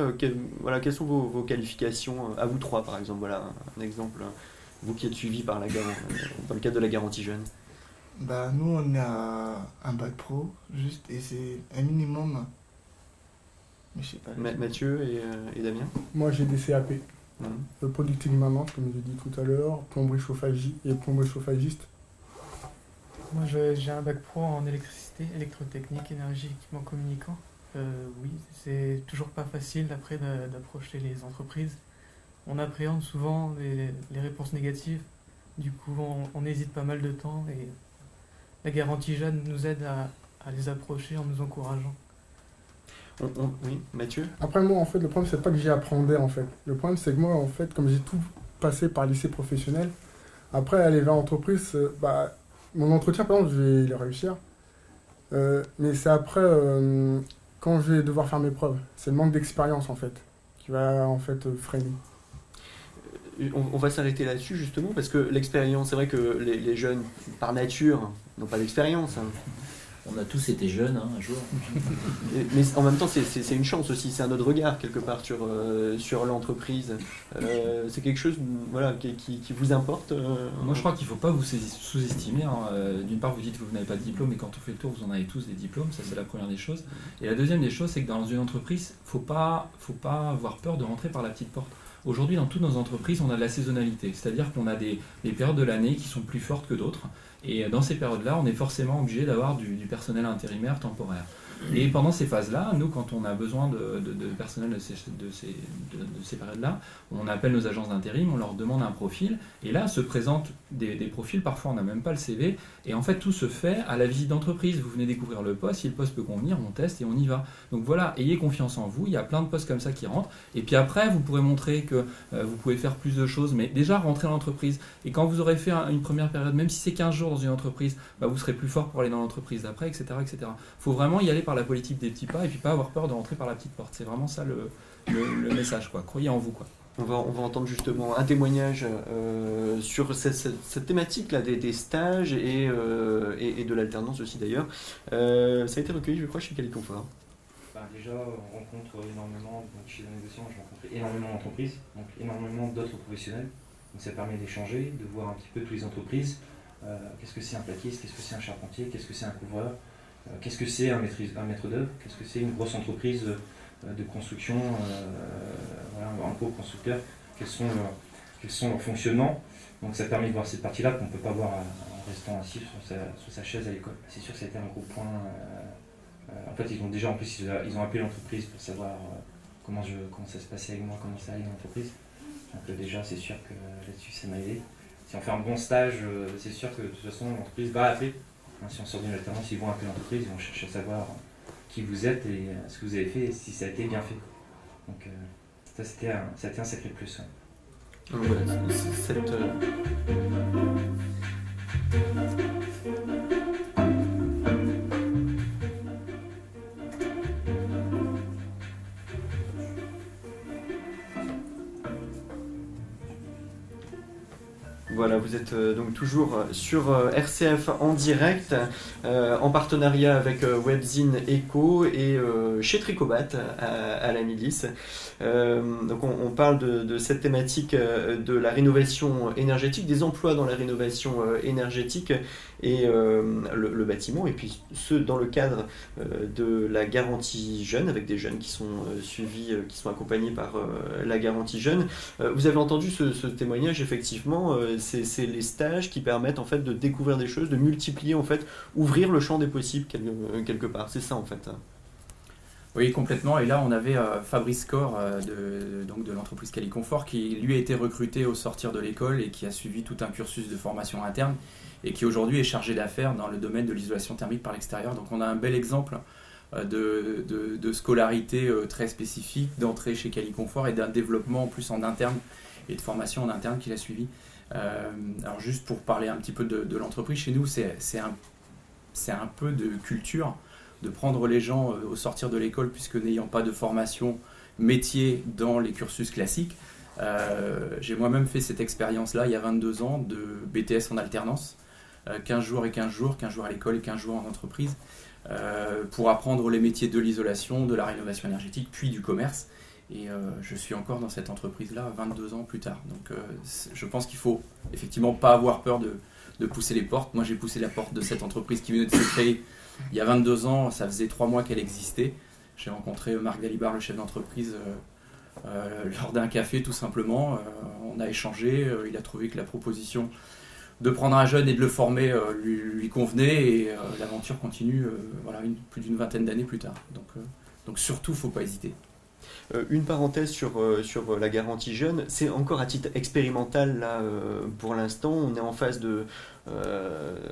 voilà, Quelles sont vos, qualifications À vous trois, par exemple. Voilà un exemple. Vous qui êtes suivi par la dans le cadre de la garantie jeune. Bah, nous, on a un bac pro, juste, et c'est un minimum Mais je sais pas. Ma- Mathieu et, euh, et Damien? Moi, j'ai des CAP. Le producting maintenance, comme j'ai dit tout à l'heure, plomberie chauffagiste. Moi, j'ai un bac pro en électricité, électrotechnique, énergie, équipement communicant. Euh, oui, c'est toujours pas facile après d'a- d'approcher les entreprises. On appréhende souvent les, réponses négatives. Du coup, on, hésite pas mal de temps et la garantie jeune nous aide à les approcher en nous encourageant. On- on- Oui, Mathieu Après, moi, en fait, le problème, c'est pas que j'y apprendais, en fait. Le problème, c'est que moi, en fait, comme j'ai tout passé par lycée professionnel, après, aller vers l'entreprise, euh, bah, mon entretien, par exemple, je vais le réussir. Euh, mais c'est après, euh, quand je vais devoir faire mes preuves. C'est le manque d'expérience, en fait, qui va, en fait, freiner. on, on va s'arrêter là-dessus justement parce que l'expérience, c'est vrai que les, les jeunes par nature n'ont pas d'expérience. hein. On a tous été jeunes hein, un jour. Mais en même temps, c'est- une chance aussi, c'est un autre regard quelque part sur, euh, sur l'entreprise. Euh, c'est quelque chose voilà, qui, qui- qui vous importe euh, Moi, je crois qu'il ne faut pas vous sous-estimer. hein. D'une part, vous dites que vous n'avez pas de diplôme, et quand on fait le tour, vous en avez tous des diplômes. Ça, c'est la première des choses. Et la deuxième des choses, c'est que dans une entreprise, il ne faut pas, faut pas avoir peur de rentrer par la petite porte. Aujourd'hui, dans toutes nos entreprises, on a de la saisonnalité. C'est-à-dire qu'on a des, des périodes de l'année qui sont plus fortes que d'autres. Et dans ces périodes-là, on est forcément obligé d'avoir du, du personnel intérimaire temporaire. Et pendant ces phases-là, nous, quand on a besoin de, personnel de ces, de ces, de- de ces périodes-là, on appelle nos agences d'intérim, on leur demande un profil, et là se présentent des, profils, parfois on n'a même pas le CV, et en fait tout se fait à la visite d'entreprise. Vous venez découvrir le poste, si le poste peut convenir, on teste et on y va. Donc voilà, ayez confiance en vous, il y a plein de postes comme ça qui rentrent, et puis après vous pourrez montrer que euh, vous pouvez faire plus de choses, mais déjà rentrer dans l'entreprise, et quand vous aurez fait un- une première période, même si c'est 15 jours dans une entreprise, bah, vous serez plus fort pour aller dans l'entreprise d'après, etc. etc. faut vraiment y aller par la politique des petits pas, et puis pas avoir peur de rentrer par la petite porte. C'est vraiment ça le, le- le message, quoi. Croyez en vous, quoi. On va, on va entendre justement un témoignage euh, sur cette, cette- cette thématique-là des, des stages et, euh, et, et de l'alternance aussi d'ailleurs. Euh, ça a été recueilli, je crois, chez Caliconfort. Bah, déjà, on rencontre énormément, donc chez la négociation, je rencontre énormément d'entreprises, donc énormément d'autres professionnels. Donc ça permet d'échanger, de voir un petit peu toutes les entreprises. Euh, qu'est-ce que c'est un plaquiste, qu'est-ce que c'est un charpentier, qu'est-ce que c'est un couvreur, euh, qu'est-ce que c'est un, maître d'œuvre, qu'est-ce que c'est une grosse entreprise euh, de construction, euh, un gros constructeur, quels sont, leurs, fonctionnements? Donc ça permet de voir cette partie-là qu'on ne peut pas voir euh, en restant assis sur sa, sur sa chaise à l'école. C'est sûr que ça a été un gros point. euh, euh, en fait, ils ont déjà en plus ils ont, appelé l'entreprise pour savoir euh, comment, ça se passait avec moi, comment ça allait dans l'entreprise. Donc euh, déjà, c'est sûr que euh, là-dessus, ça m'a aidé. Si on fait un bon stage, euh, c'est sûr que de toute façon, l'entreprise va appeler. Hein, si on sort d'une alternance, ils vont appeler l'entreprise, ils vont chercher à savoir euh, qui vous êtes et euh, ce que vous avez fait et si ça a été bien fait. Donc euh, ça, c'était un, ça a été un sacré plus. cette, Voilà, vous êtes euh, donc toujours euh, sur euh, RCF en direct, en partenariat avec Webzine Echo et chez Tricobat à, la milice. Donc on, parle de, cette thématique de la rénovation énergétique, des emplois dans la rénovation énergétique et euh, le, bâtiment, et puis ce dans le cadre euh, de la garantie jeune, avec des jeunes qui sont euh, suivis, qui sont accompagnés par la garantie jeune. Vous avez entendu ce, témoignage, effectivement, c'est les stages qui permettent en fait de découvrir des choses, de multiplier en fait, ouvrir le champ des possibles quelque, quelque part. C'est ça en fait. Oui, complètement. Et là, on avait euh, Fabrice Corr euh, de, de l'entreprise Caliconfort qui, lui, a été recruté au sortir de l'école et qui a suivi tout un cursus de formation interne et qui aujourd'hui est chargé d'affaires dans le domaine de l'isolation thermique par l'extérieur. Donc, on a un bel exemple euh, de, de- scolarité très spécifique, d'entrée chez Caliconfort et d'un développement en plus en interne et de formation en interne qu'il a suivi. Alors, juste pour parler un petit peu de, de l'entreprise, chez nous, c'est un, un peu de culture de prendre les gens euh, au sortir de l'école, puisque n'ayant pas de formation métier dans les cursus classiques, euh, j'ai moi-même fait cette expérience-là il y a 22 ans de BTS en alternance, euh, 15 jours et 15 jours, 15 jours à l'école et 15 jours en entreprise, euh, pour apprendre les métiers de l'isolation, de la rénovation énergétique, puis du commerce. Et euh, je suis encore dans cette entreprise-là 22 ans plus tard. Donc euh, je pense qu'il faut effectivement pas avoir peur de, de pousser les portes. Moi j'ai poussé la porte de cette entreprise qui venait de se créer il y a 22 ans, ça faisait 3 mois qu'elle existait. J'ai rencontré Marc Dalibard, le chef d'entreprise, lors d'un café tout simplement. on a échangé, il a trouvé que la proposition de prendre un jeune et de le former lui, convenait et l'aventure continue voilà, plus d'une vingtaine d'années plus tard. Donc, donc surtout, faut pas hésiter. Euh, une parenthèse sur, euh, sur la garantie jeune, c'est encore à titre expérimental là euh, pour l'instant. On est en phase de.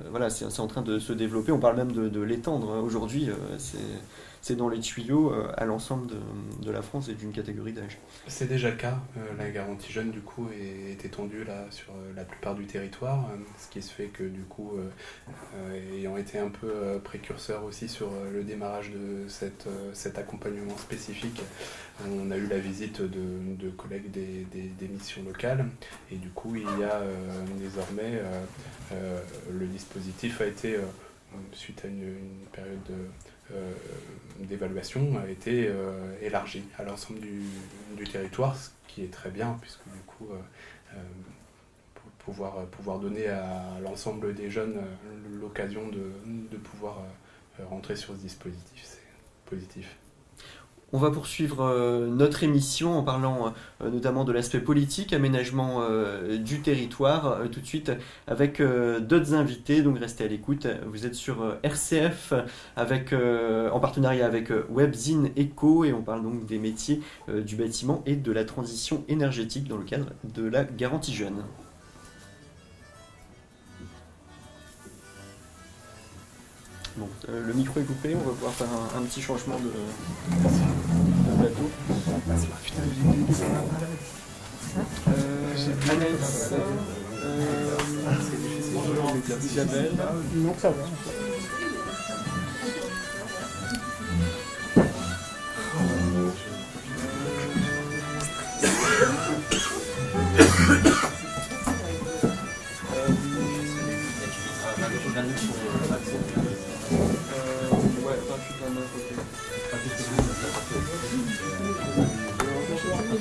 voilà, c'est en train de se développer. On parle même de, l'étendre. Aujourd'hui, c'est c'est dans les tuyaux euh, à l'ensemble de, de, la France et d'une catégorie d'âge. C'est déjà le cas. Euh, la garantie jeune, du coup, est, étendue là sur euh, la plupart du territoire, ce qui se fait que, du coup, ayant été un peu précurseur aussi sur le démarrage de cette, cet accompagnement spécifique, on a eu la visite de, de collègues des, des, missions locales et du coup, il y a désormais, le dispositif a été, suite à une, une période de d'évaluation a été euh, élargie à l'ensemble du, territoire, ce qui est très bien, puisque du coup, euh, pour pouvoir, donner à l'ensemble des jeunes l'occasion de pouvoir rentrer sur ce dispositif, c'est positif. On va poursuivre euh, notre émission en parlant euh, notamment de l'aspect politique, aménagement euh, du territoire, tout de suite avec d'autres invités, donc restez à l'écoute. Vous êtes sur RCF avec, en partenariat avec Webzine Eco et on parle donc des métiers du bâtiment et de la transition énergétique dans le cadre de la garantie jeune. Bon, le micro est coupé, on va pouvoir faire un petit changement de, Euh, Anaïs, euh, Isabelle. Non, ça va.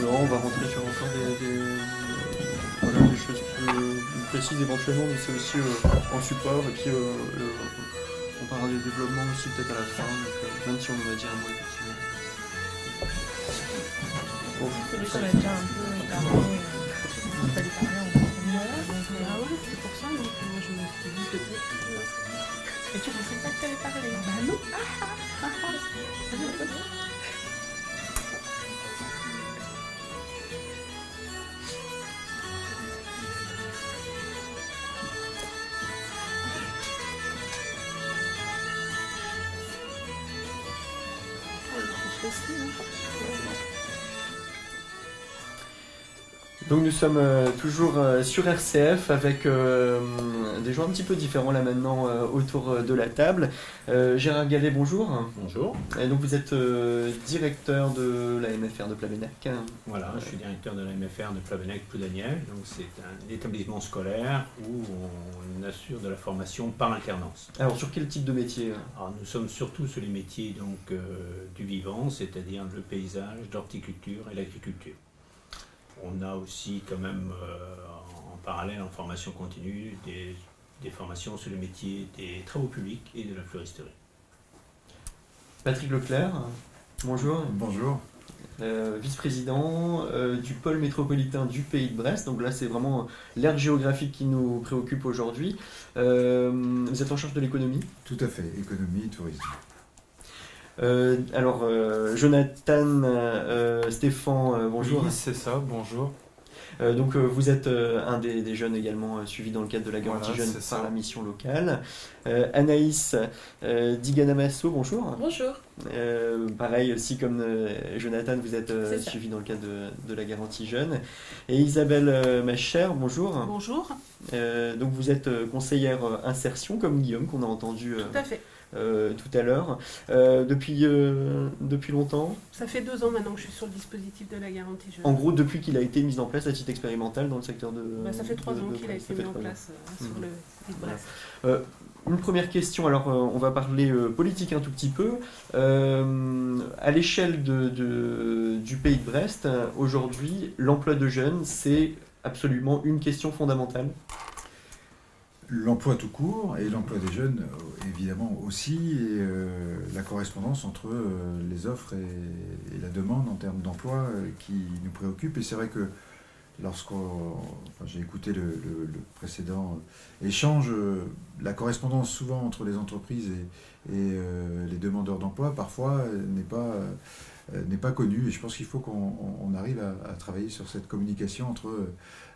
Non, on va rentrer sur encore des, des, voilà, des choses plus, précises éventuellement, mais c'est aussi euh, en support, et puis euh, le, on parlera des développements aussi peut-être à la fin, donc, euh, même si on en a dit un mot effectivement. Bon. Ça va déjà un peu parlé, on fallait parler en voilà, ah c'est pour ça, donc moi je me suis dit peut-être Et tu pensais pas que tu allais parler? Bah non Donc nous sommes euh, toujours euh, sur RCF avec euh, des gens un petit peu différents là maintenant autour de la table. Gérard Gallet, bonjour. Bonjour. Et donc vous êtes directeur de la MFR de Plavenec. Voilà, je suis directeur de la MFR de Plavenec Ploudaniel. Donc c'est un établissement scolaire où on assure de la formation par alternance. Alors sur quel type de métier Alors, Nous sommes surtout sur les métiers donc, du vivant, c'est-à-dire le paysage, l'horticulture et l'agriculture on a aussi quand même euh, en parallèle en formation continue des, formations sur le métier des travaux publics et de la fleuristerie. Patrick Leclerc, bonjour. Bonjour. Euh, vice-président euh, du pôle métropolitain du pays de Brest. Donc là, c'est vraiment l'aire géographique qui nous préoccupe aujourd'hui. vous êtes en charge de l'économie? Tout à fait, économie, tourisme. Euh, alors, euh, Jonathan, euh, Stéphane, bonjour. Oui, c'est ça, bonjour. Euh, donc euh, vous êtes euh, un des, des jeunes également euh, suivis dans le cadre de la garantie Voilà, jeune par la mission locale. Euh, Anaïs euh, Diganamasso, bonjour. Bonjour. Euh, pareil aussi comme euh, Jonathan, vous êtes euh, suivi dans le cadre de, de la garantie jeune. Et Isabelle euh, Macher, bonjour. Bonjour. Euh, donc vous êtes euh, conseillère euh, insertion comme Guillaume qu'on a entendu euh, Tout à fait. Euh, tout à l'heure. Euh, depuis, euh, depuis longtemps Ça fait deux ans maintenant que je suis sur le dispositif de la garantie jeune. En gros, depuis qu'il a été mis en place à titre expérimental dans le secteur de. Bah, ça fait trois de- ans qu'il a été mis en place euh, sur le site Voilà. Brest. Une première question, alors on va parler politique un tout petit peu. À l'échelle de, de- du pays de Brest, aujourd'hui, l'emploi de jeunes, c'est absolument une question fondamentale. L'emploi tout court et l'emploi des jeunes, euh, évidemment aussi, et euh, la correspondance entre euh, les offres et, la demande en termes d'emploi qui nous préoccupe. Et c'est vrai que lorsqu'on. Enfin, j'ai écouté le, précédent échange, la correspondance souvent entre les entreprises et, les demandeurs d'emploi, parfois, n'est pas. n'est pas connue et je pense qu'il faut qu'on on- on arrive à, travailler sur cette communication entre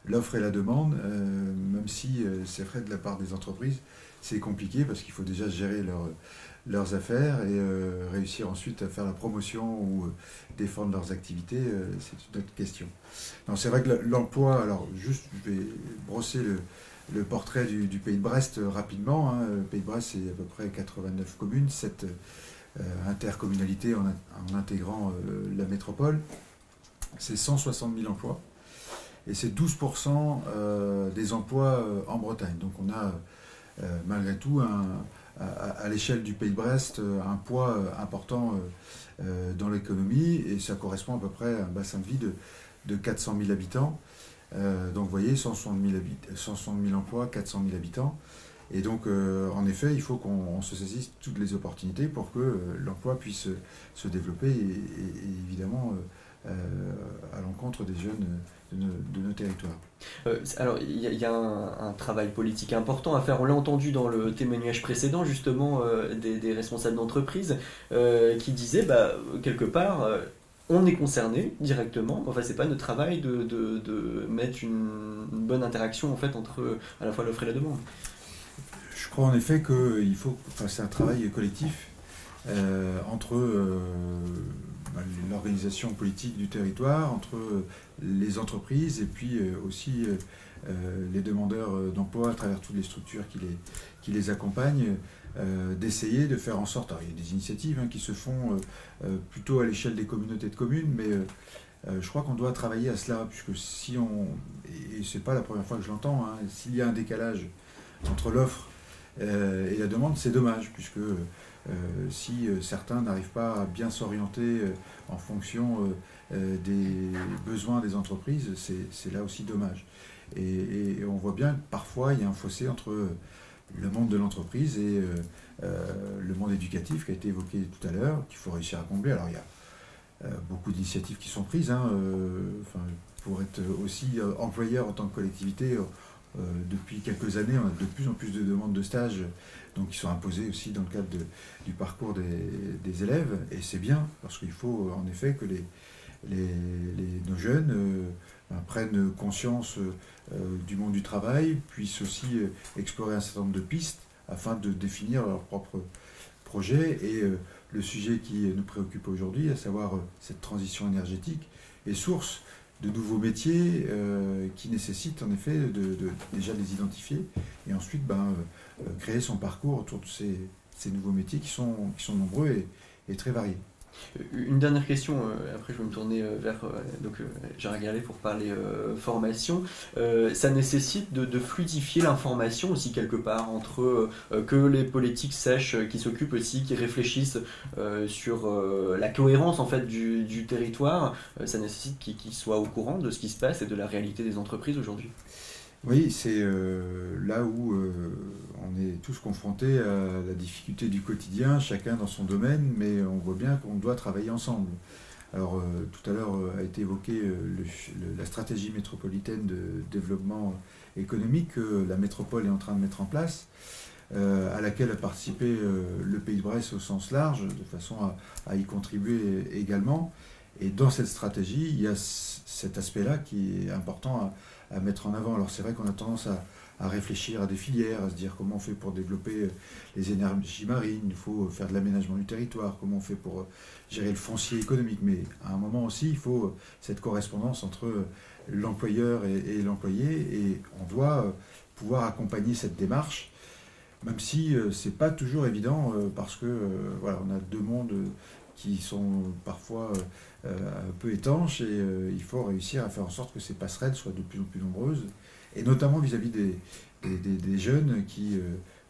l'offre et la demande, euh, même si euh, c'est vrai de la part des entreprises, c'est compliqué parce qu'il faut déjà gérer leur- leurs affaires et euh, réussir ensuite à faire la promotion ou défendre leurs activités, c'est une autre question. C'est vrai que le- l'emploi, alors juste, je vais brosser le, le portrait du, pays de Brest rapidement. hein. Le pays de Brest, c'est à peu près 89 communes, 7 intercommunalités en, in- en intégrant la métropole. C'est 160 000 emplois et c'est 12% euh, des emplois euh, en Bretagne. Donc on a euh, malgré tout à, l'échelle du Pays de Brest un poids important dans l'économie et ça correspond à peu près à un bassin de vie de, de 400 000 habitants. Donc vous voyez, 160 000, habit- 160 000 emplois, 400 000 habitants. Et donc, en effet, il faut qu'on on se saisisse toutes les opportunités pour que l'emploi puisse se, développer et, évidemment à l'encontre des jeunes de nos, de nos territoires. Euh, alors, il y a, il y a un, un travail politique important à faire. On l'a entendu dans le témoignage précédent, justement, euh, des, des responsables d'entreprise euh, qui disaient, bah, quelque part, on est concerné directement. Enfin, c'est pas notre travail de, de- de mettre une, une bonne interaction en fait entre à la fois l'offre et la demande. Je crois en effet qu'il faut, enfin, c'est un travail collectif entre l'organisation politique du territoire, entre les entreprises et puis euh, aussi euh, euh, les demandeurs euh, d'emploi à travers toutes les structures qui les, qui les accompagnent, euh, d'essayer de faire en sorte, alors il y a des initiatives hein, qui se font euh, euh, plutôt à l'échelle des communautés de communes, mais euh, euh, je crois qu'on doit travailler à cela, puisque si on, et c'est pas la première fois que je l'entends, hein, s'il y a un décalage entre l'offre euh, et la demande, c'est dommage, puisque euh, si euh, certains n'arrivent pas à bien s'orienter euh, en fonction euh, euh, des besoins des entreprises, c'est là aussi dommage. Et, on voit bien que parfois il y a un fossé entre euh, le monde de l'entreprise et euh, euh, le monde éducatif qui a été évoqué tout à l'heure, qu'il faut réussir à combler. Alors il y a euh, beaucoup d'initiatives qui sont prises hein, euh, pour être aussi euh, employeur en tant que collectivité. Euh, euh, depuis quelques années, on a de plus en plus de demandes de stage donc, qui sont imposées aussi dans le cadre du parcours des, élèves. Et c'est bien, parce qu'il faut en effet que les, nos jeunes euh, prennent conscience euh, du monde du travail, puissent aussi euh, explorer un certain nombre de pistes afin de définir leur propre projet. Et euh, le sujet qui nous préoccupe aujourd'hui, à savoir euh, cette transition énergétique, est source de nouveaux métiers euh, qui nécessitent en effet de, de- déjà les identifier et ensuite ben, euh, créer son parcours autour de ces, nouveaux métiers qui sont, qui sont nombreux et très variés. Une dernière question, euh, après je vais me tourner euh, vers euh, donc, Gérard Gallet pour parler formation. Ça nécessite de, fluidifier l'information aussi quelque part, entre que les politiques euh, qui s'occupent aussi, qui réfléchissent sur la cohérence en fait du, territoire, ça nécessite qu'ils soient au courant de ce qui se passe et de la réalité des entreprises aujourd'hui. Oui, c'est euh, là où euh, on est tous confrontés à la difficulté du quotidien, chacun dans son domaine, mais on voit bien qu'on doit travailler ensemble. Alors, euh, tout à l'heure a été évoqué le ch- le- la stratégie métropolitaine de développement économique que la métropole est en train de mettre en place, à laquelle a participé le Pays de Brest au sens large, de façon à, à y contribuer également. Et dans cette stratégie, il y a cet aspect-là qui est important à, mettre en avant. Alors c'est vrai qu'on a tendance à, réfléchir à des filières, à se dire comment on fait pour développer les énergies marines, il faut faire de l'aménagement du territoire, comment on fait pour gérer le foncier économique. Mais à un moment aussi, il faut cette correspondance entre l'employeur et, l'employé et on doit pouvoir accompagner cette démarche, même si ce c'est pas toujours évident parce que voilà, on a deux mondes qui sont parfois euh, un peu étanches et euh, il faut réussir à faire en sorte que ces passerelles soient de plus en plus nombreuses et notamment vis-à-vis des, des, jeunes qui,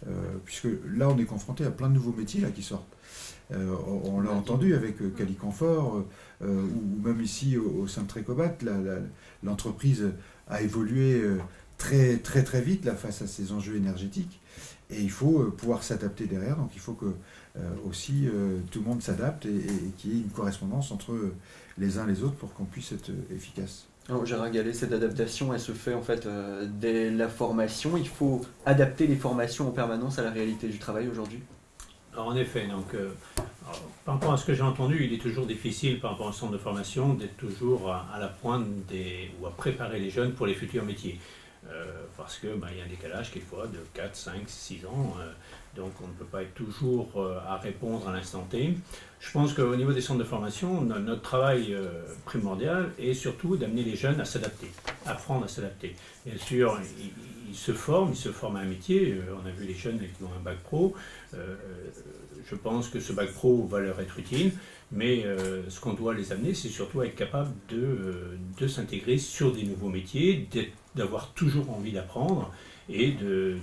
euh, puisque là on est confronté à plein de nouveaux métiers là, qui sortent. on, l'a entendu avec Caliconfort ou même ici au, sein de Trécobat, l'entreprise a évolué très très très vite là, face à ces enjeux énergétiques et il faut pouvoir s'adapter derrière. Donc il faut que aussi euh, tout le monde s'adapte et, qu'il y ait une correspondance entre les uns et les autres pour qu'on puisse être efficace. Alors, Gérard Gallet, cette adaptation, elle se fait en fait euh, dès la formation. Il faut adapter les formations en permanence à la réalité du travail aujourd'hui? En effet, donc, par rapport à ce que j'ai entendu, il est toujours difficile par rapport au centre de formation d'être toujours à, la pointe des, ou à préparer les jeunes pour les futurs métiers. Parce qu'il ben, y a un décalage quelquefois de 4, 5, 6 ans. Donc on ne peut pas être toujours euh, à répondre à l'instant T. Je pense qu'au niveau des centres de formation, notre travail euh, primordial est surtout d'amener les jeunes à s'adapter, apprendre à s'adapter. Bien sûr, ils, se forment, ils se forment à un métier. Euh, on a vu les jeunes qui ont un bac pro. je pense que ce bac pro va leur être utile, mais ce qu'on doit les amener, c'est surtout à être capable de, de s'intégrer sur des nouveaux métiers, d'avoir toujours envie d'apprendre et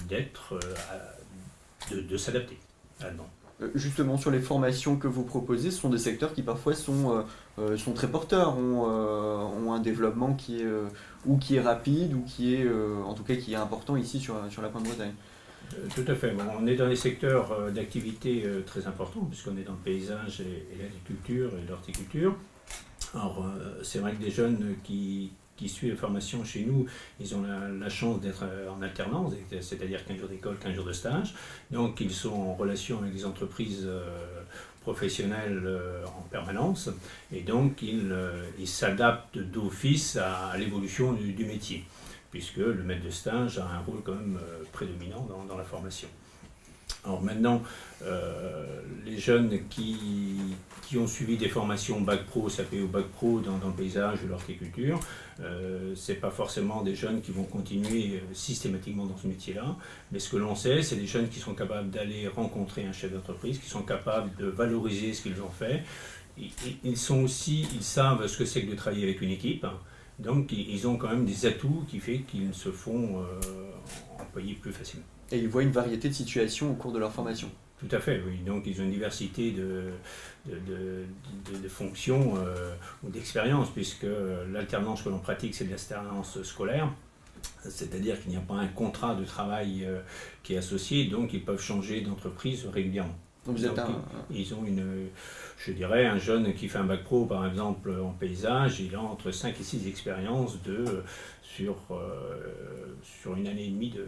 d'être de, s'adapter euh, Justement, sur les formations que vous proposez, ce sont des secteurs qui parfois sont, euh, euh, sont très porteurs, ont, ont, un développement qui est, ou qui est rapide, ou qui est, en tout cas, qui est important ici sur, sur la Pointe-Bretagne. Tout à fait. on est dans des secteurs d'activité très importants, puisqu'on est dans le paysage et l'agriculture et l'horticulture. Alors, c'est vrai que des jeunes qui, qui suivent la formation chez nous, ils ont la, chance d'être euh, en alternance, c'est-à-dire 15 jours d'école, 15 jours de stage. Donc ils sont en relation avec des entreprises euh, professionnelles euh, en permanence et donc ils s'adaptent d'office à, l'évolution du, métier, puisque le maître de stage a un rôle quand même prédominant dans la formation. Alors maintenant, euh, les jeunes qui, qui, ont suivi des formations bac pro, SAP ou bac pro dans, le paysage ou l'horticulture, euh, ce n'est pas forcément des jeunes qui vont continuer euh, systématiquement dans ce métier-là, mais ce que l'on sait, c'est des jeunes qui sont capables d'aller rencontrer un chef d'entreprise, qui sont capables de valoriser ce qu'ils ont fait. Ils, sont aussi, ils savent ce que c'est que de travailler avec une équipe, donc ils ont quand même des atouts qui font qu'ils se font employer plus facilement. Et ils voient une variété de situations au cours de leur formation. Tout à fait, oui. Donc ils ont une diversité de, de, fonctions euh, ou d'expériences, puisque l'alternance que l'on pratique, c'est l'alternance scolaire. C'est-à-dire qu'il n'y a pas un contrat de travail euh, qui est associé, donc ils peuvent changer d'entreprise régulièrement. Donc vous êtes un... Ils ont une, je dirais, un jeune qui fait un bac pro, par exemple, en paysage, il a entre 5 et 6 expériences de, sur, euh, sur une année et demie de,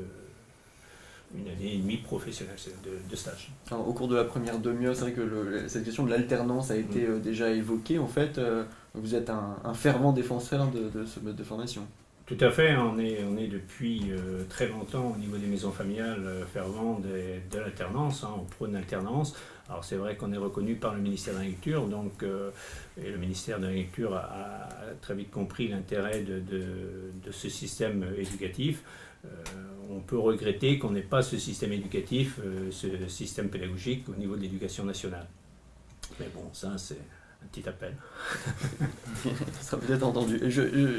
une année et demie professionnelle de, stage. au cours de la première demi-heure, c'est vrai que cette question de l'alternance a été mm. euh, déjà évoquée. En fait, euh, vous êtes un, fervent défenseur de, ce mode de formation. Tout à fait, on est, on est depuis euh, très longtemps au niveau des maisons familiales fervent de, l'alternance, hein, on prône l'alternance. Alors c'est vrai qu'on est reconnu par le ministère de l'Agriculture, donc et le ministère de l'Agriculture a, a, très vite compris l'intérêt de, de, ce système éducatif. Euh, on peut regretter qu'on n'ait pas ce système éducatif, euh, ce système pédagogique au niveau de l'éducation nationale. Mais bon, ça c'est un petit appel. ça sera peut-être entendu.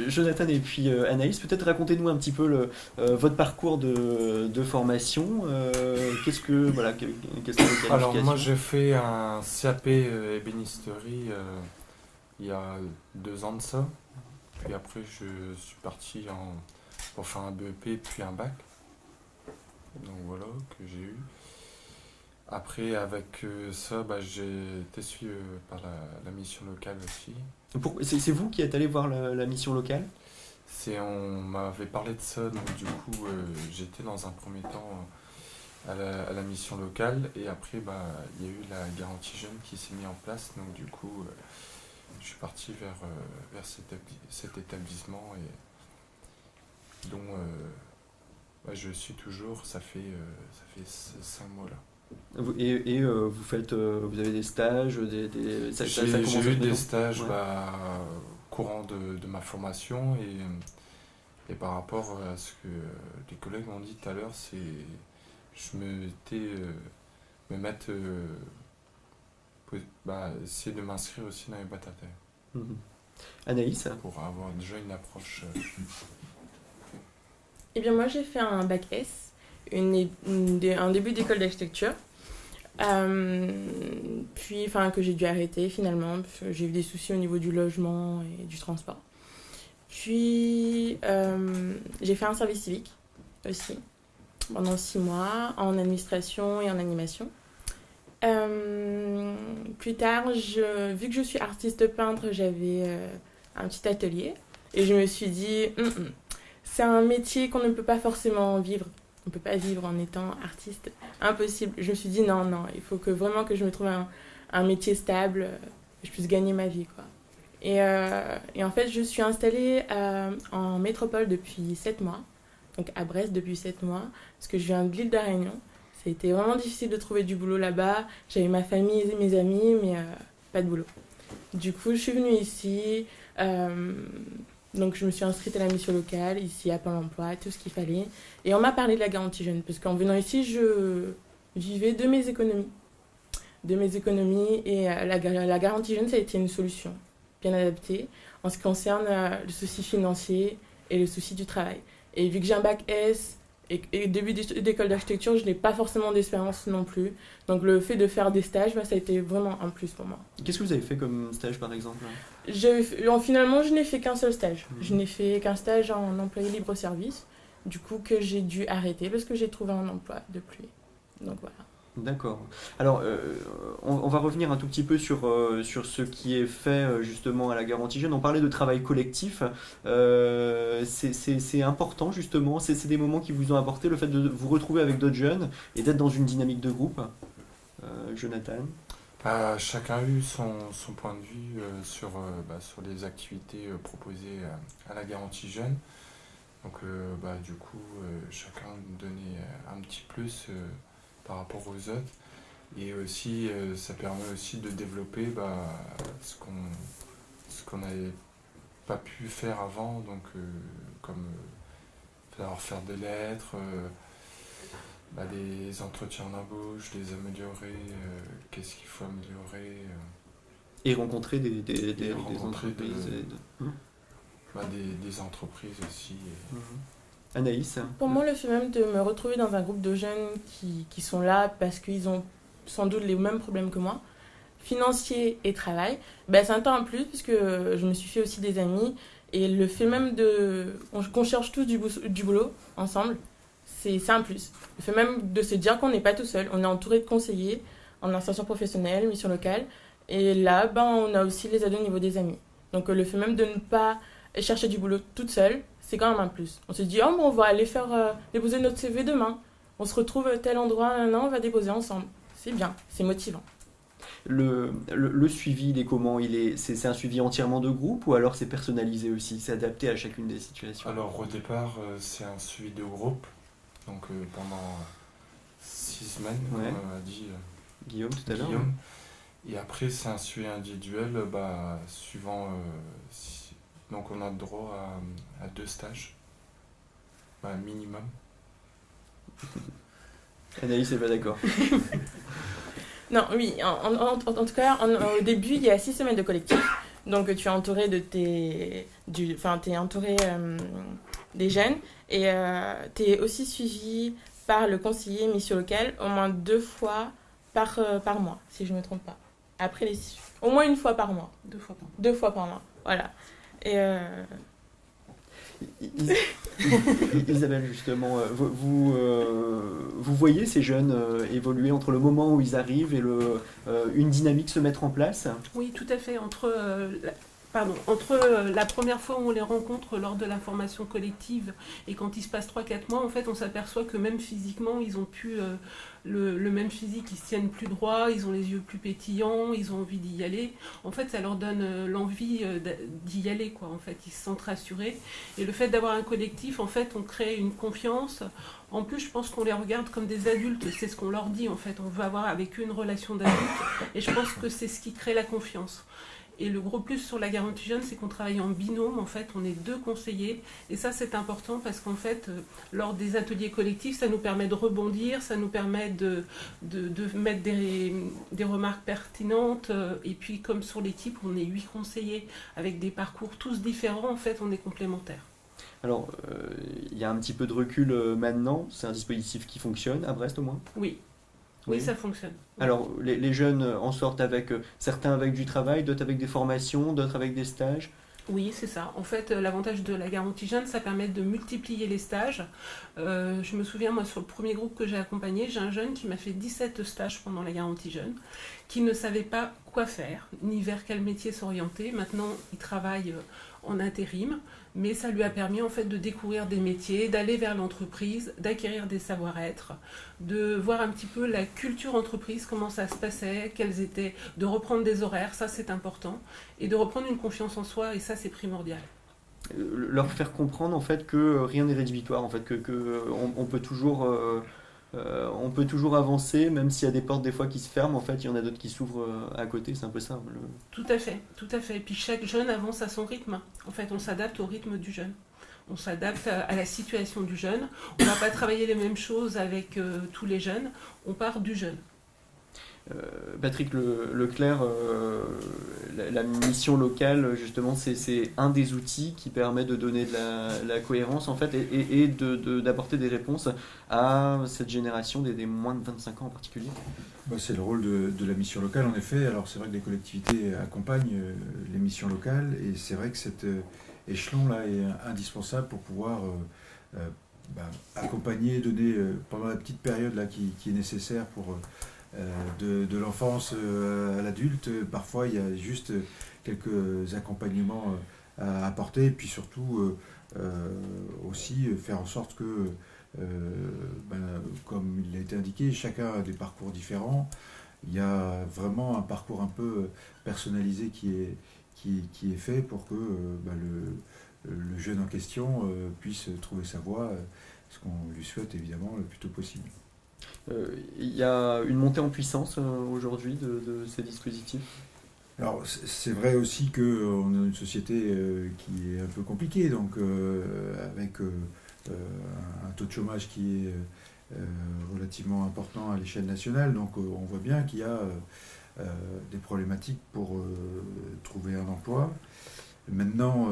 Jonathan et puis euh, Anaïs, peut-être racontez-nous un petit peu le, votre parcours de, formation. Qu'est-ce que voilà, Alors moi j'ai fait un CAP ébénisterie il y a deux ans de ça. Puis après je suis parti en pour faire un BEP puis un bac. Donc voilà, que j'ai eu. Après, avec euh, ça, bah, j'ai été suivi euh, par la, mission locale aussi. C'est vous qui êtes allé voir la, mission locale? On m'avait parlé de ça, donc du coup, euh, j'étais dans un premier temps à la, mission locale, et après, bah, il y a eu la garantie jeune qui s'est mise en place, donc du coup, je suis parti vers, vers cet, établissement et dont je suis toujours, ça fait, ça fait cinq mois là. Et, et vous faites, vous avez des stages, des, des j'ai eu des stages bah, courant de, de, ma formation et, et par rapport à ce que les collègues m'ont dit tout à l'heure, c'est je me me mettre bah, essayer de m'inscrire aussi dans les boîtes à terre. Mhm. Anaïs? Pour avoir déjà une approche. Eh bien, moi, j'ai fait un bac S, un début d'école d'architecture. Euh, puis, enfin, que j'ai dû arrêter finalement. J'ai eu des soucis au niveau du logement et du transport. Puis, euh, j'ai fait un service civique aussi, pendant six mois, en administration et en animation. Euh, plus tard, vu que je suis artiste peintre, j'avais un petit atelier et je me suis dit, hum, hum, c'est un métier qu'on ne peut pas forcément vivre. On ne peut pas vivre en étant artiste. Impossible. Je me suis dit, non, non, il faut que vraiment que je me trouve un, un métier stable, euh, que je puisse gagner ma vie. Quoi. Et, et en fait, je suis installée en métropole depuis 7 mois, donc à Brest depuis 7 mois, parce que je viens de l'île de Réunion. Ça a été vraiment difficile de trouver du boulot là-bas. J'avais ma famille et mes amis, mais euh, pas de boulot. Du coup, je suis venue ici. Euh, donc, je me suis inscrite à la mission locale, ici à Pôle emploi, tout ce qu'il fallait. Et on m'a parlé de la garantie jeune, parce qu'en venant ici, je vivais de mes économies. De mes économies. Et euh, la, la, garantie jeune, ça a été une solution bien adaptée en ce qui concerne le souci financier et le souci du travail. Et vu que j'ai un bac S, et, début d'école d'architecture, je n'ai pas forcément d'expérience non plus. Donc le fait de faire des stages, bah, ça a été vraiment un plus pour moi. Qu'est-ce que vous avez fait comme stage par exemple Finalement, je n'ai fait qu'un seul stage. Mhm. Je n'ai fait qu'un stage en employé libre-service. Du coup, que j'ai dû arrêter parce que j'ai trouvé un emploi depuis. Donc voilà. D'accord. Alors, euh, on, va revenir un tout petit peu sur, euh, ce qui est fait euh, justement à la garantie jeune. On parlait de travail collectif. c'est important justement. C'est des moments qui vous ont apporté le fait de vous retrouver avec d'autres jeunes et d'être dans une dynamique de groupe. Jonathan? Bah, Chacun a eu son, son, point de vue sur, bah, sur les activités proposées à la garantie jeune. Donc, bah, du coup, chacun donnait un petit plus par rapport aux autres. Et aussi, euh, ça permet aussi de développer bah, ce qu'on ce qu'on n'avait pas pu faire avant, donc euh, comme euh, faire des lettres, bah, des entretiens d'embauche, les améliorer, qu'est-ce qu'il faut améliorer. Et rencontrer des, des, des, entreprises. Hum. Bah, des, entreprises aussi. Hum. Anaïs Pour moi, le fait même de me retrouver dans un groupe de jeunes qui, qui sont là parce qu'ils ont sans doute les mêmes problèmes que moi, financier et travail, ben, c'est un temps en plus puisque je me suis fait aussi des amis. Et le fait même de qu'on cherche tous du, du boulot ensemble, c'est un plus. Le fait même de se dire qu'on n'est pas tout seul, on est entouré de conseillers en insertion professionnelle, mission locale. Et là, ben, on a aussi les aides au niveau des amis. Donc le fait même de ne pas chercher du boulot toute seule, c'est quand même un plus. On se dit, oh, bon, on va aller faire euh, déposer notre CV demain. On se retrouve à tel endroit, un an, on va déposer ensemble. C'est bien, c'est motivant. Le, le, suivi, il est comment? Il est, c'est, un suivi entièrement de groupe ou alors c'est personnalisé aussi C'est adapté à chacune des situations? Alors au départ, euh, c'est un suivi de groupe. Donc euh, pendant six semaines, comme a dit Guillaume tout à l'heure. Et après, c'est un suivi individuel, bah, suivant donc on a droit à, deux stages, bah, minimum. Anaïs n'est pas d'accord. non, oui, en, tout cas, au début, il y a six semaines de collectif. Donc tu es entouré de tes. Du, enfin, tu es entouré euh, des jeunes et euh, tu es aussi suivi par le conseiller mission locale au moins deux fois par, euh, par mois, si je ne me trompe pas. Après les Au moins une fois par mois. Deux fois par mois. Deux fois par mois, voilà. Et euh, Isabelle, justement, euh, vous, euh, vous, voyez ces jeunes évoluer entre le moment où ils arrivent et le, une dynamique se mettre en place? Oui, tout à fait. Entre, entre euh, la première fois où on les rencontre lors de la formation collective et quand il se passe 3-4 mois, on s'aperçoit que même physiquement, ils ont pu euh, le, même physique, ils se tiennent plus droit, ils ont les yeux plus pétillants, ils ont envie d'y aller. En fait, ça leur donne euh, l'envie d'y aller, quoi. En fait, ils se sentent rassurés. Et le fait d'avoir un collectif, en fait, on crée une confiance. En plus, je pense qu'on les regarde comme des adultes. C'est ce qu'on leur dit, en fait. On veut avoir avec eux une relation d'adulte. Et je pense que c'est ce qui crée la confiance. Et le gros plus sur la garantie jeune, c'est qu'on travaille en binôme. En fait, on est deux conseillers. Et ça, c'est important parce qu'en fait, euh, lors des ateliers collectifs, ça nous permet de rebondir, ça nous permet de, de, mettre des, des, remarques pertinentes. Euh, et puis, comme sur l'équipe, on est huit conseillers avec des parcours tous différents. En fait, on est complémentaires. Alors, euh, il y a un petit peu de recul maintenant. C'est un dispositif qui fonctionne à Brest au moins? Oui, oui, ça fonctionne. Alors, les, jeunes en sortent avec, euh, certains avec du travail, d'autres avec des formations, d'autres avec des stages oui, c'est ça. En fait, euh, l'avantage de la garantie jeune, ça permet de multiplier les stages. Euh, je me souviens, moi, sur le premier groupe que j'ai accompagné, j'ai un jeune qui m'a fait 17 stages pendant la garantie jeune, qui ne savait pas quoi faire, ni vers quel métier s'orienter. Maintenant, il travaille en intérim mais ça lui a permis en fait de découvrir des métiers, d'aller vers l'entreprise, d'acquérir des savoir-être, de voir un petit peu la culture entreprise, comment ça se passait, quels étaient, de reprendre des horaires, ça c'est important, et de reprendre une confiance en soi, et ça c'est primordial. Euh, leur faire comprendre en fait que rien n'est rédhibitoire en fait que, on, peut toujours euh, euh, on peut toujours avancer, même s'il y a des portes des fois qui se ferment, en fait, il y en a d'autres qui s'ouvrent euh, à côté, c'est un peu ça. Tout à fait, tout à fait. Puis chaque jeune avance à son rythme. En fait, on s'adapte au rythme du jeune. On s'adapte à la situation du jeune. On ne va pas travailler les mêmes choses avec euh, tous les jeunes. On part du jeune. Euh, Patrick Leclerc, euh, la, mission locale, justement, c'est un des outils qui permet de donner de la, cohérence, en fait, et, et, d'apporter des réponses à cette génération des, moins de 25 ans en particulier. Bah, c'est le rôle de, la mission locale, en effet. Alors, c'est vrai que les collectivités accompagnent euh, les missions locales, et c'est vrai que cet échelon-là est indispensable pour pouvoir bah, accompagner, donner, pendant la petite période là, qui, qui est nécessaire pour euh, de, l'enfance euh, à l'adulte. Parfois, il y a juste quelques accompagnements euh, à apporter, puis surtout aussi faire en sorte que, ben, comme il a été indiqué, chacun a des parcours différents. Il y a vraiment un parcours un peu personnalisé qui est, qui, qui est fait pour que ben, le, le, jeune en question puisse trouver sa voie, ce qu'on lui souhaite évidemment le plus tôt possible. Euh, il y a une montée en puissance euh, aujourd'hui de, ces dispositifs? Alors c'est vrai aussi qu'on a une société euh, qui est un peu compliquée, donc avec un taux de chômage qui est relativement important à l'échelle nationale, donc on voit bien qu'il y a des problématiques pour trouver un emploi. Maintenant,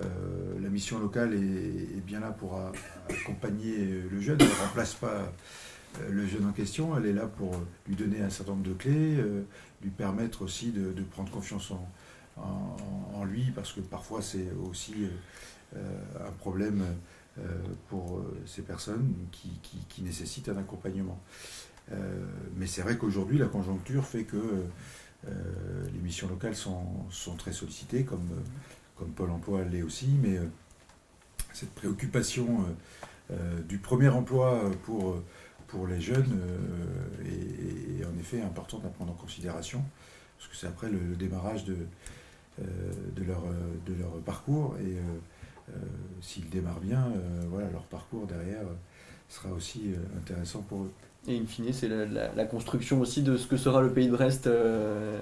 la mission locale est, bien là pour accompagner le jeune, elle ne remplace pas euh, le jeune en question, elle est là pour lui donner un certain nombre de clés, euh, lui permettre aussi de, prendre confiance en, lui, parce que parfois c'est aussi euh, un problème pour ces personnes qui, nécessitent un accompagnement. mais c'est vrai qu'aujourd'hui, la conjoncture fait que les missions locales sont, très sollicitées, comme, comme Pôle emploi l'est aussi, mais cette préoccupation du premier emploi pour pour les jeunes est, euh, en effet importante à prendre en considération, parce que c'est après le, démarrage de, euh, de, leur, de leur parcours, et euh, s'ils démarrent bien, voilà, leur parcours derrière sera aussi intéressant pour eux. Et in fine, c'est la, construction aussi de ce que sera le pays de Brest euh,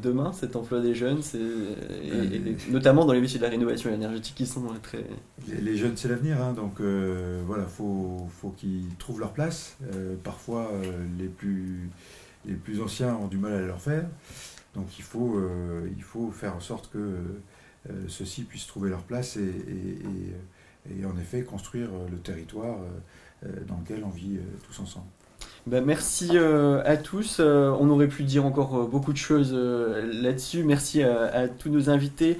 demain, cet emploi des jeunes, et, notamment dans les métiers de la rénovation énergétique qui sont très... Les, jeunes, c'est l'avenir, hein, donc euh, voilà, il faut, faut qu'ils trouvent leur place. Euh, parfois, les, plus, les plus anciens ont du mal à leur faire, donc il faut, il faut faire en sorte que ceux-ci puissent trouver leur place et, et, en effet construire le territoire dans lequel on vit tous ensemble. Bah, merci euh, à tous. Euh, on aurait pu dire encore euh, beaucoup de choses là-dessus. Merci à, tous nos invités.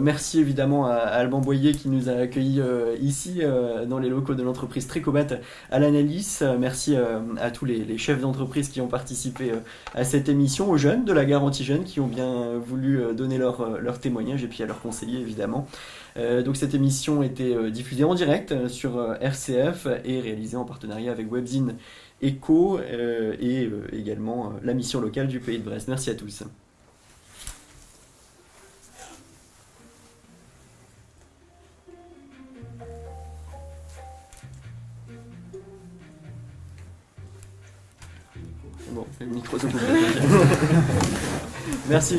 merci évidemment à, Alban Boyer qui nous a accueillis ici dans les locaux de l'entreprise Trécobat à l'analyse. Merci à tous les, chefs d'entreprise qui ont participé à cette émission, aux jeunes de la garantie jeune qui ont bien voulu donner leur, leur témoignage et puis à leurs conseillers évidemment. donc cette émission était diffusée en direct sur RCF et réalisée en partenariat avec Webzine ECHO euh, et euh, également euh, la mission locale du Pays de Brest. Merci à tous. Bon, le micro se Merci.